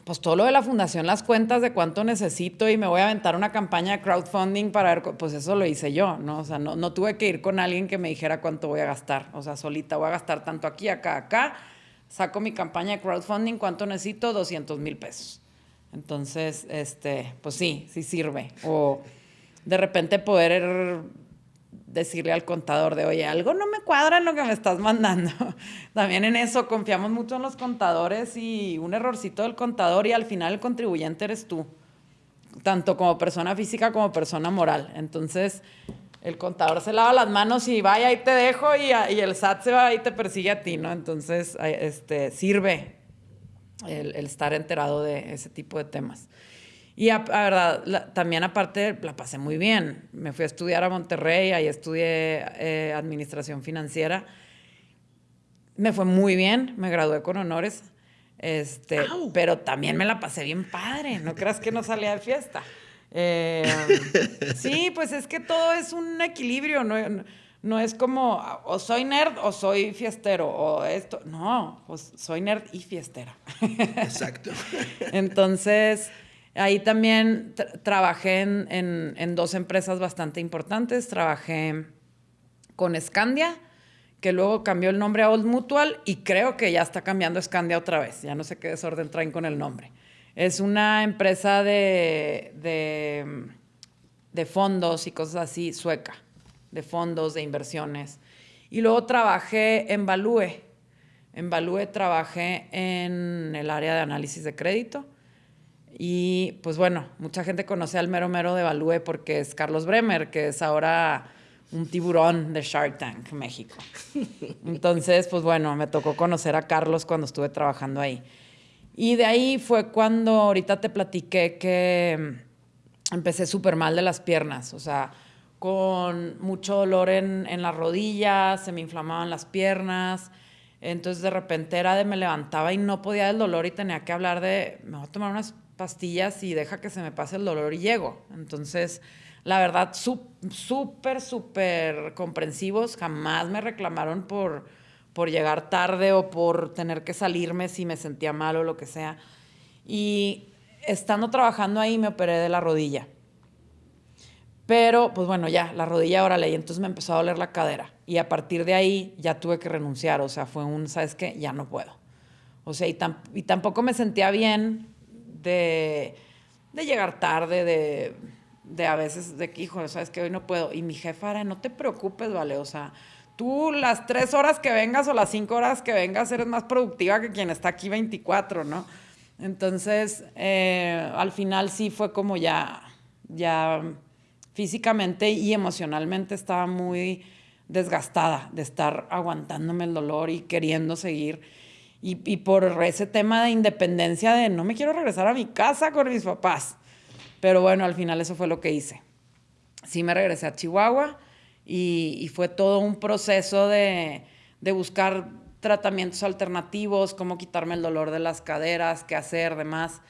pues todo lo de la fundación, las cuentas de cuánto necesito y me voy a aventar una campaña de crowdfunding para ver, pues eso lo hice yo, ¿no? O sea, no, no tuve que ir con alguien que me dijera cuánto voy a gastar. O sea, solita voy a gastar tanto aquí, acá, acá. Saco mi campaña de crowdfunding, ¿cuánto necesito? 200 mil pesos. Entonces, este, pues sí, sí sirve. O de repente poder decirle al contador de, oye, algo no me cuadra en lo que me estás mandando. *laughs* También en eso confiamos mucho en los contadores y un errorcito del contador y al final el contribuyente eres tú, tanto como persona física como persona moral. Entonces, el contador se lava las manos y vaya, ahí te dejo y, y el SAT se va y te persigue a ti, ¿no? Entonces, este, sirve el estar enterado de ese tipo de temas. Y a, a verdad, la- también aparte la pasé muy bien. Me fui a estudiar a Monterrey, ahí estudié eh, administración financiera. Me fue muy bien, me gradué con honores. Este, pero también me la pasé bien padre, no creas que no salía de fiesta. Eh, *laughs* sí, pues es que todo es un equilibrio, no, no es como o soy nerd o soy fiestero o esto, no, pues soy nerd y fiestera. *laughs* Exacto. Entonces, ahí también tra- trabajé en, en- en dos empresas bastante importantes. Trabajé con Scandia, que luego cambió el nombre a Old Mutual y creo que ya está cambiando Scandia otra vez. Ya no sé qué desorden traen con el nombre. Es una empresa de, de, de fondos y cosas así, sueca, de fondos, de inversiones. Y luego trabajé en Value. En Value trabajé en el área de análisis de crédito. Y pues bueno, mucha gente conoce al mero mero de Value porque es Carlos Bremer, que es ahora un tiburón de Shark Tank, México. Entonces, pues bueno, me tocó conocer a Carlos cuando estuve trabajando ahí. Y de ahí fue cuando ahorita te platiqué que empecé súper mal de las piernas, o sea, con mucho dolor en, en las rodillas, se me inflamaban las piernas. Entonces de repente era de me levantaba y no podía del dolor y tenía que hablar de, me voy a tomar unas pastillas y deja que se me pase el dolor y llego. Entonces, la verdad, sú- súper, súper comprensivos. Jamás me reclamaron por, por llegar tarde o por tener que salirme si me sentía mal o lo que sea. Y estando trabajando ahí me operé de la rodilla. Pero, pues bueno, ya, la rodilla, órale, y entonces me empezó a doler la cadera. Y a partir de ahí ya tuve que renunciar, o sea, fue un, ¿sabes qué? Ya no puedo. O sea, y, tam- y tampoco me sentía bien de, de llegar tarde, de, de a veces, de que, hijo, ¿sabes qué? Hoy no puedo. Y mi jefa era, no te preocupes, ¿vale? O sea, tú las tres horas que vengas o las cinco horas que vengas eres más productiva que quien está aquí 24, ¿no? Entonces, eh, al final sí fue como ya, ya físicamente y emocionalmente estaba muy desgastada de estar aguantándome el dolor y queriendo seguir. Y, y por ese tema de independencia de no me quiero regresar a mi casa con mis papás. Pero bueno, al final eso fue lo que hice. Sí me regresé a Chihuahua y, y fue todo un proceso de, de buscar tratamientos alternativos, cómo quitarme el dolor de las caderas, qué hacer, demás.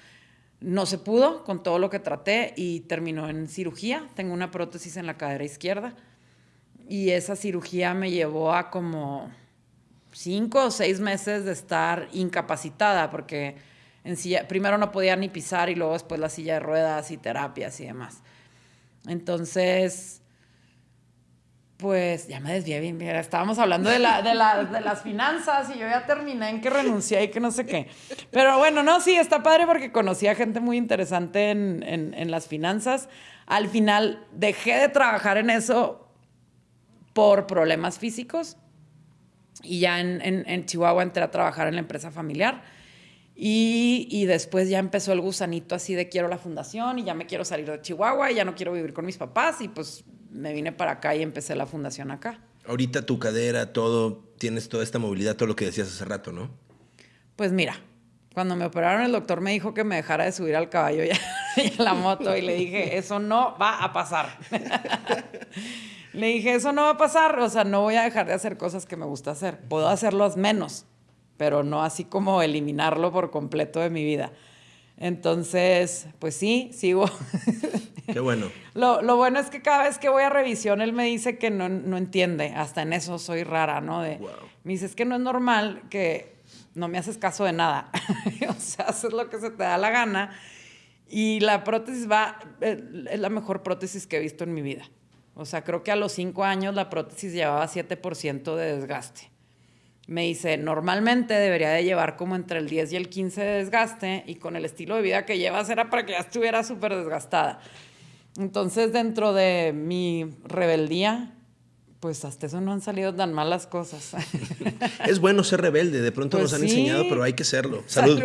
No se pudo con todo lo que traté y terminó en cirugía. Tengo una prótesis en la cadera izquierda. y esa cirugía me llevó a como cinco o seis meses de estar incapacitada porque en silla, primero no podía ni pisar y luego después la silla de ruedas y terapias y demás. Entonces, pues ya me desvié bien, estábamos hablando de, la, de, las finanzas y yo ya terminé en que renuncié y que no sé qué. Pero bueno, no, sí, está padre porque conocí a gente muy interesante en, en las finanzas. Al final dejé de trabajar en eso por problemas físicos y ya en, en, Chihuahua entré a trabajar en la empresa familiar. Y, y, después ya empezó el gusanito así de quiero la fundación y ya me quiero salir de Chihuahua y ya no quiero vivir con mis papás y pues me vine para acá y empecé la fundación acá. Ahorita tu cadera, todo, tienes toda esta movilidad, todo lo que decías hace rato, ¿no? Pues mira, cuando me operaron el doctor me dijo que me dejara de subir al caballo y *laughs* a la moto y le dije, eso no va a pasar. *laughs* Le dije, eso no va a pasar, o sea, no voy a dejar de hacer cosas que me gusta hacer. Puedo hacerlos menos, pero no así como eliminarlo por completo de mi vida. Entonces, pues sí, sigo. Qué bueno. *laughs* Lo, bueno es que cada vez que voy a revisión, él me dice que no, entiende. Hasta en eso soy rara, ¿no? De, Me dice, es que no es normal que no me haces caso de nada. *laughs* o sea, haces lo que se te da la gana. Y la prótesis va, eh, es la mejor prótesis que he visto en mi vida. O sea, creo que a los cinco años la prótesis llevaba 7% de desgaste. Me dice, normalmente debería de llevar como entre el 10 y el 15 de desgaste y con el estilo de vida que llevas era para que ya estuviera súper desgastada. Entonces, dentro de mi rebeldía, pues hasta eso no han salido tan malas cosas. *laughs* es bueno ser rebelde, de pronto pues nos han enseñado, pero hay que serlo. *laughs* Salud.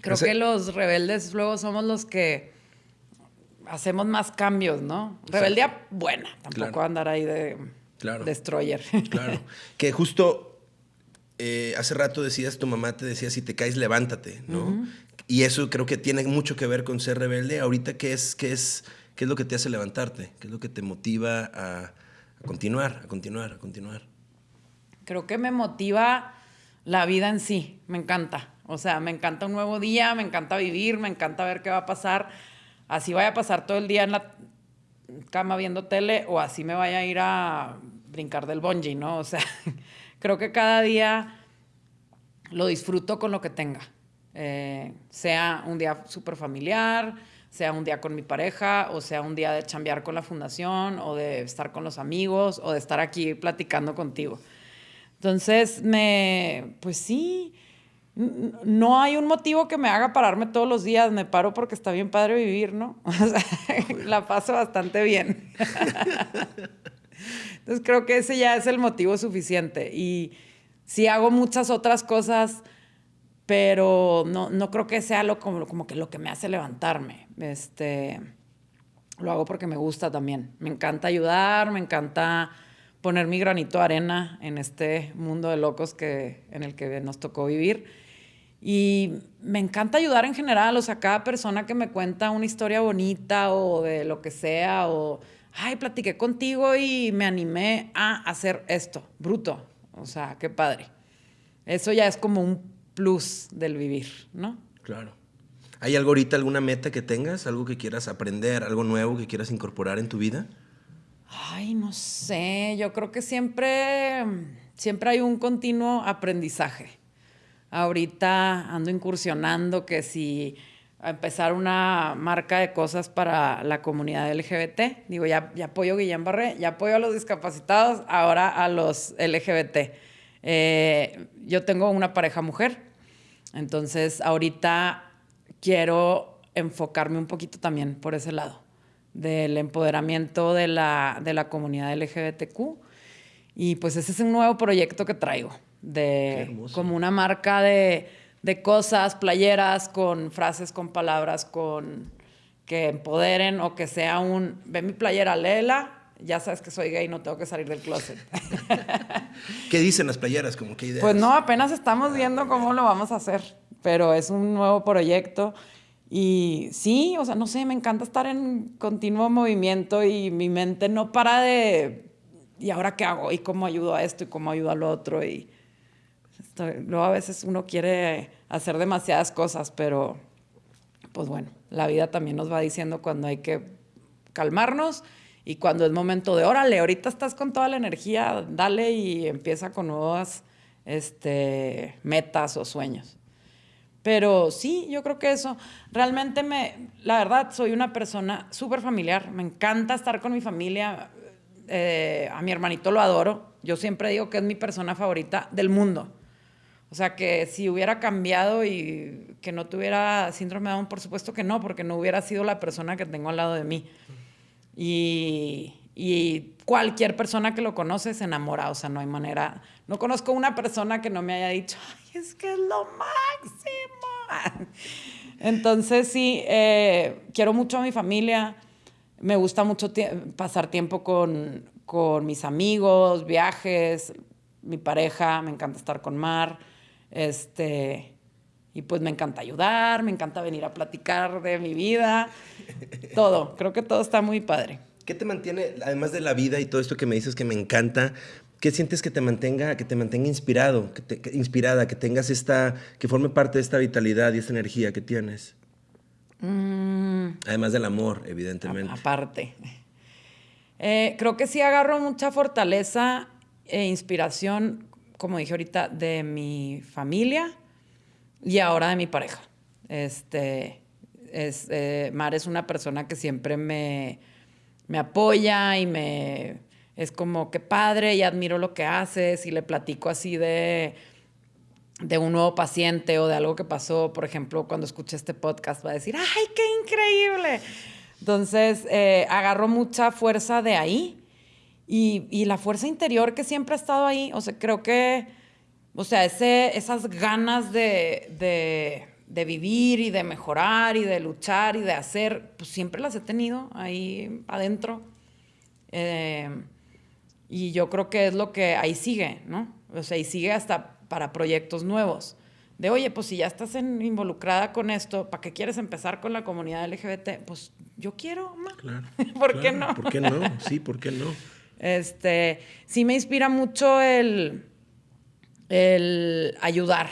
Creo que los rebeldes luego somos los que hacemos más cambios, ¿no? Rebeldía buena, tampoco andar ahí de destroyer. Claro. *laughs* Que justo eh, hace rato decías, tu mamá te decía, si te caes, levántate, ¿no? Y eso creo que tiene mucho que ver con ser rebelde. Ahorita, ¿qué es, qué es, qué es lo que te hace levantarte? ¿Qué es lo que te motiva a, a continuar, a continuar, a continuar? Creo que me motiva la vida en sí, me encanta. O sea, me encanta un nuevo día, me encanta vivir, me encanta ver qué va a pasar así vaya a pasar todo el día en la cama viendo tele o así me vaya a ir a brincar del bungee, ¿no? O sea, *laughs* creo que cada día lo disfruto con lo que tenga. Eh, sea un día súper familiar, sea un día con mi pareja, o sea un día de chambear con la fundación, o de estar con los amigos, o de estar aquí platicando contigo. Entonces, me, pues sí, no hay un motivo que me haga pararme todos los días, me paro porque está bien padre vivir, ¿no? *laughs* O sea, la paso bastante bien. *laughs* Entonces creo que ese ya es el motivo suficiente. Y sí hago muchas otras cosas, pero no, no creo que sea lo, como, como que lo que me hace levantarme. Este, lo hago porque me gusta también. Me encanta ayudar, me encanta poner mi granito de arena en este mundo de locos que, en el que nos tocó vivir. Y me encanta ayudar en general, o sea, cada persona que me cuenta una historia bonita o de lo que sea, o, ay, platiqué contigo y me animé a hacer esto, bruto, o sea, qué padre. Eso ya es como un plus del vivir, ¿no? Claro. ¿Hay algo ahorita, alguna meta que tengas, algo que quieras aprender, algo nuevo que quieras incorporar en tu vida? Ay, no sé, yo creo que siempre, siempre hay un continuo aprendizaje. Ahorita ando incursionando que si empezar una marca de cosas para la comunidad LGBT. Digo, ya, apoyo a Guillén Barré, ya apoyo a los discapacitados, ahora a los LGBT. Eh, yo tengo una pareja mujer, entonces ahorita quiero enfocarme un poquito también por ese lado, del empoderamiento de la, de la comunidad LGBTQ. Y pues ese es un nuevo proyecto que traigo de como una marca de, de, cosas, playeras con frases, con palabras, con que empoderen o que sea un, ve mi playera, léela, ya sabes que soy gay, no tengo que salir del closet. *laughs* ¿Qué dicen las playeras? Como qué ideas? Pues no, apenas estamos viendo cómo lo vamos a hacer, pero es un nuevo proyecto. Y sí, o sea, no sé, me encanta estar en continuo movimiento y mi mente no para de, ¿y ahora qué hago? ¿Y cómo ayudo a esto? ¿Y cómo ayudo al otro? Y luego a veces uno quiere hacer demasiadas cosas, pero pues bueno, la vida también nos va diciendo cuando hay que calmarnos y cuando es momento de, órale, ahorita estás con toda la energía, dale y empieza con nuevas este, metas o sueños. Pero sí, yo creo que eso, realmente me, la verdad, soy una persona súper familiar, me encanta estar con mi familia, eh, a mi hermanito lo adoro, yo siempre digo que es mi persona favorita del mundo. O sea, que si hubiera cambiado y que no tuviera síndrome de Down, por supuesto que no, porque no hubiera sido la persona que tengo al lado de mí. Y, y, cualquier persona que lo conoce se enamora, o sea, no hay manera. No conozco una persona que no me haya dicho, es que es lo máximo. *laughs* Entonces, sí, eh, quiero mucho a mi familia. Me gusta mucho pasar tiempo con, con mis amigos, viajes, mi pareja, me encanta estar con Mar. Este, y pues me encanta ayudar, me encanta venir a platicar de mi vida, todo, creo que todo está muy padre. ¿Qué te mantiene, además de la vida y todo esto que me dices que me encanta, qué sientes que te mantenga, que te mantenga inspirado, que te, inspirada, que tengas esta, que forme parte de esta vitalidad y esta energía que tienes? Mm. Además del amor, evidentemente. aparte. Eh, creo que sí agarro mucha fortaleza e inspiración, como dije ahorita, de mi familia y ahora de mi pareja. Este, es, eh, Mar es una persona que siempre me, me apoya y me es como que padre y admiro lo que haces y le platico así de, de un nuevo paciente o de algo que pasó, por ejemplo, cuando escuche este podcast va a decir, ¡ay, qué increíble! Entonces, eh, agarro mucha fuerza de ahí y, y, la fuerza interior que siempre ha estado ahí, o sea, creo que o sea, ese, esas ganas de, vivir y de mejorar y de luchar y de hacer, pues siempre las he tenido ahí adentro. Eh, y yo creo que es lo que ahí sigue, ¿no? O sea, y sigue hasta para proyectos nuevos. De, oye, pues si ya estás involucrada con esto, ¿para qué quieres empezar con la comunidad LGBT? Pues yo quiero, más. Claro, *laughs* ¿Por qué no? ¿Por qué no? Sí, ¿por qué no? Este, sí me inspira mucho el el ayudar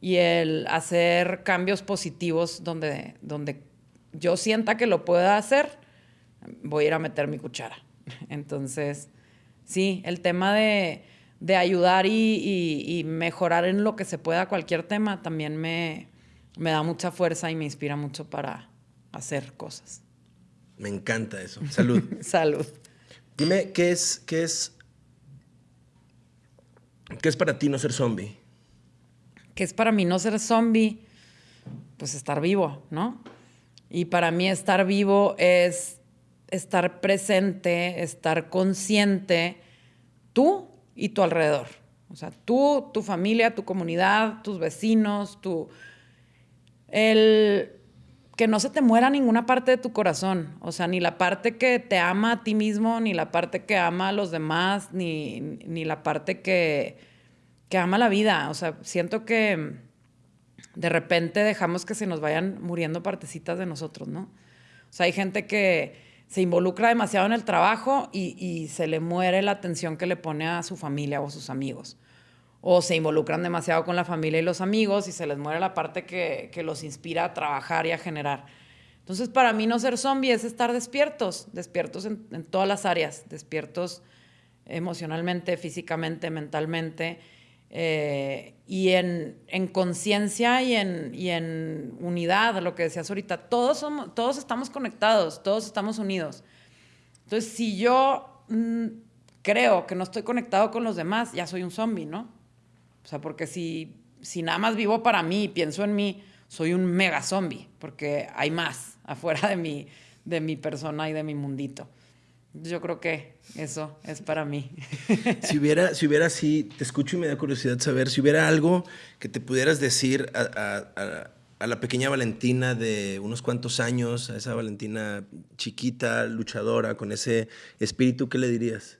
y el hacer cambios positivos donde, donde yo sienta que lo pueda hacer, voy a ir a meter mi cuchara. *laughs* Entonces, sí, el tema de, ayudar y, mejorar en lo que se pueda cualquier tema también me, me da mucha fuerza y me inspira mucho para hacer cosas. Me encanta eso. Salud. *laughs* Salud. Dime, ¿qué es, qué es ¿Qué es para ti no ser zombie? ¿Qué es para mí no ser zombie? Pues estar vivo, ¿no? Y para mí estar vivo es estar presente, estar consciente, tú y tu alrededor. O sea, tú, tu familia, tu comunidad, tus vecinos, tu... El que no se te muera ninguna parte de tu corazón, o sea, ni la parte que te ama a ti mismo, ni la parte que ama a los demás, ni, ni la parte que, que ama la vida. O sea, siento que de repente dejamos que se nos vayan muriendo partecitas de nosotros, ¿no? O sea, hay gente que se involucra demasiado en el trabajo y, y se le muere la atención que le pone a su familia o a sus amigos o se involucran demasiado con la familia y los amigos y se les muere la parte que, los inspira a trabajar y a generar. Entonces, para mí no ser zombie es estar despiertos, despiertos en, todas las áreas, despiertos emocionalmente, físicamente, mentalmente, eh, y en, conciencia y en, y en unidad, lo que decías ahorita, todos, somos, todos estamos conectados, todos estamos unidos. Entonces, si yo mm, creo que no estoy conectado con los demás, ya soy un zombie, ¿no? O sea, porque si, si nada más vivo para mí y pienso en mí, soy un mega zombie, porque hay más *laughs* afuera de mi, de mi persona y de mi mundito. Yo creo que eso es para mí. *laughs* Si hubiera, si hubiera así, te escucho y me da curiosidad saber, si hubiera algo que te pudieras decir a, a, a, la pequeña Valentina de unos cuantos años, a esa Valentina chiquita, luchadora, con ese espíritu, ¿qué le dirías?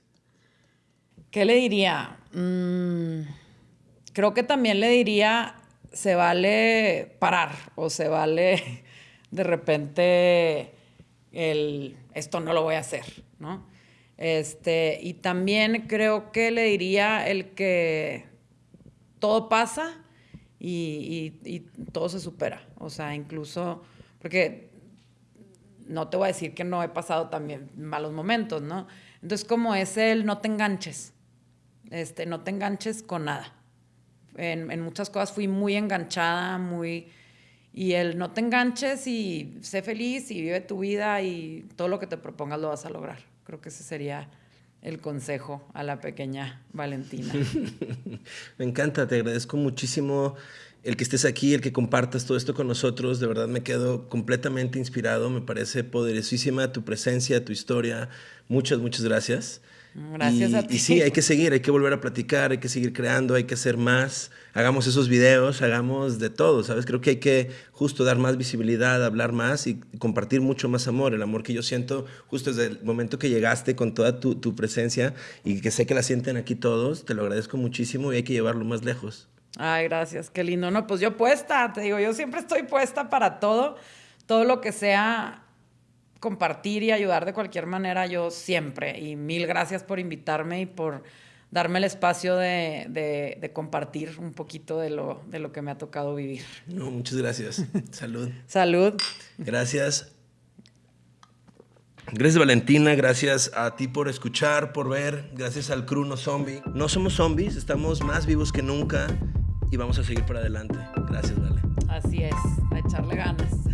¿Qué le diría? Mmm creo que también le diría, se vale parar o se vale *laughs* de repente el, esto no lo voy a hacer, ¿no? Este, y también creo que le diría el que todo pasa y, todo se supera. O sea, incluso, porque no te voy a decir que no he pasado también malos momentos, ¿no? Entonces, como es el no te enganches, este, no te enganches con nada. En, muchas cosas fui muy enganchada, muy... Y el no te enganches y sé feliz y vive tu vida y todo lo que te propongas lo vas a lograr. Creo que ese sería el consejo a la pequeña Valentina. *laughs* me encanta, te agradezco muchísimo el que estés aquí, el que compartas todo esto con nosotros. De verdad me quedo completamente inspirado, me parece poderosísima tu presencia, tu historia. Muchas, muchas gracias. Gracias y, a ti. Y sí, hay que seguir, hay que volver a platicar, hay que seguir creando, hay que hacer más. Hagamos esos videos, hagamos de todo, ¿sabes? Creo que hay que justo dar más visibilidad, hablar más y compartir mucho más amor. El amor que yo siento justo desde el momento que llegaste con toda tu, tu presencia y que sé que la sienten aquí todos, te lo agradezco muchísimo y hay que llevarlo más lejos. Ay, gracias, qué lindo. No, pues yo puesta, te digo, yo siempre estoy puesta para todo, todo lo que sea compartir y ayudar de cualquier manera, yo siempre. Y mil gracias por invitarme y por darme el espacio de, de, compartir un poquito de lo, de lo que me ha tocado vivir. No, muchas gracias. *laughs* Salud. Salud. Gracias. Gracias Valentina, gracias a ti por escuchar, por ver, gracias al Cruno Zombie. No somos zombies, estamos más vivos que nunca y vamos a seguir para adelante. Gracias, Vale. Así es, a echarle ganas.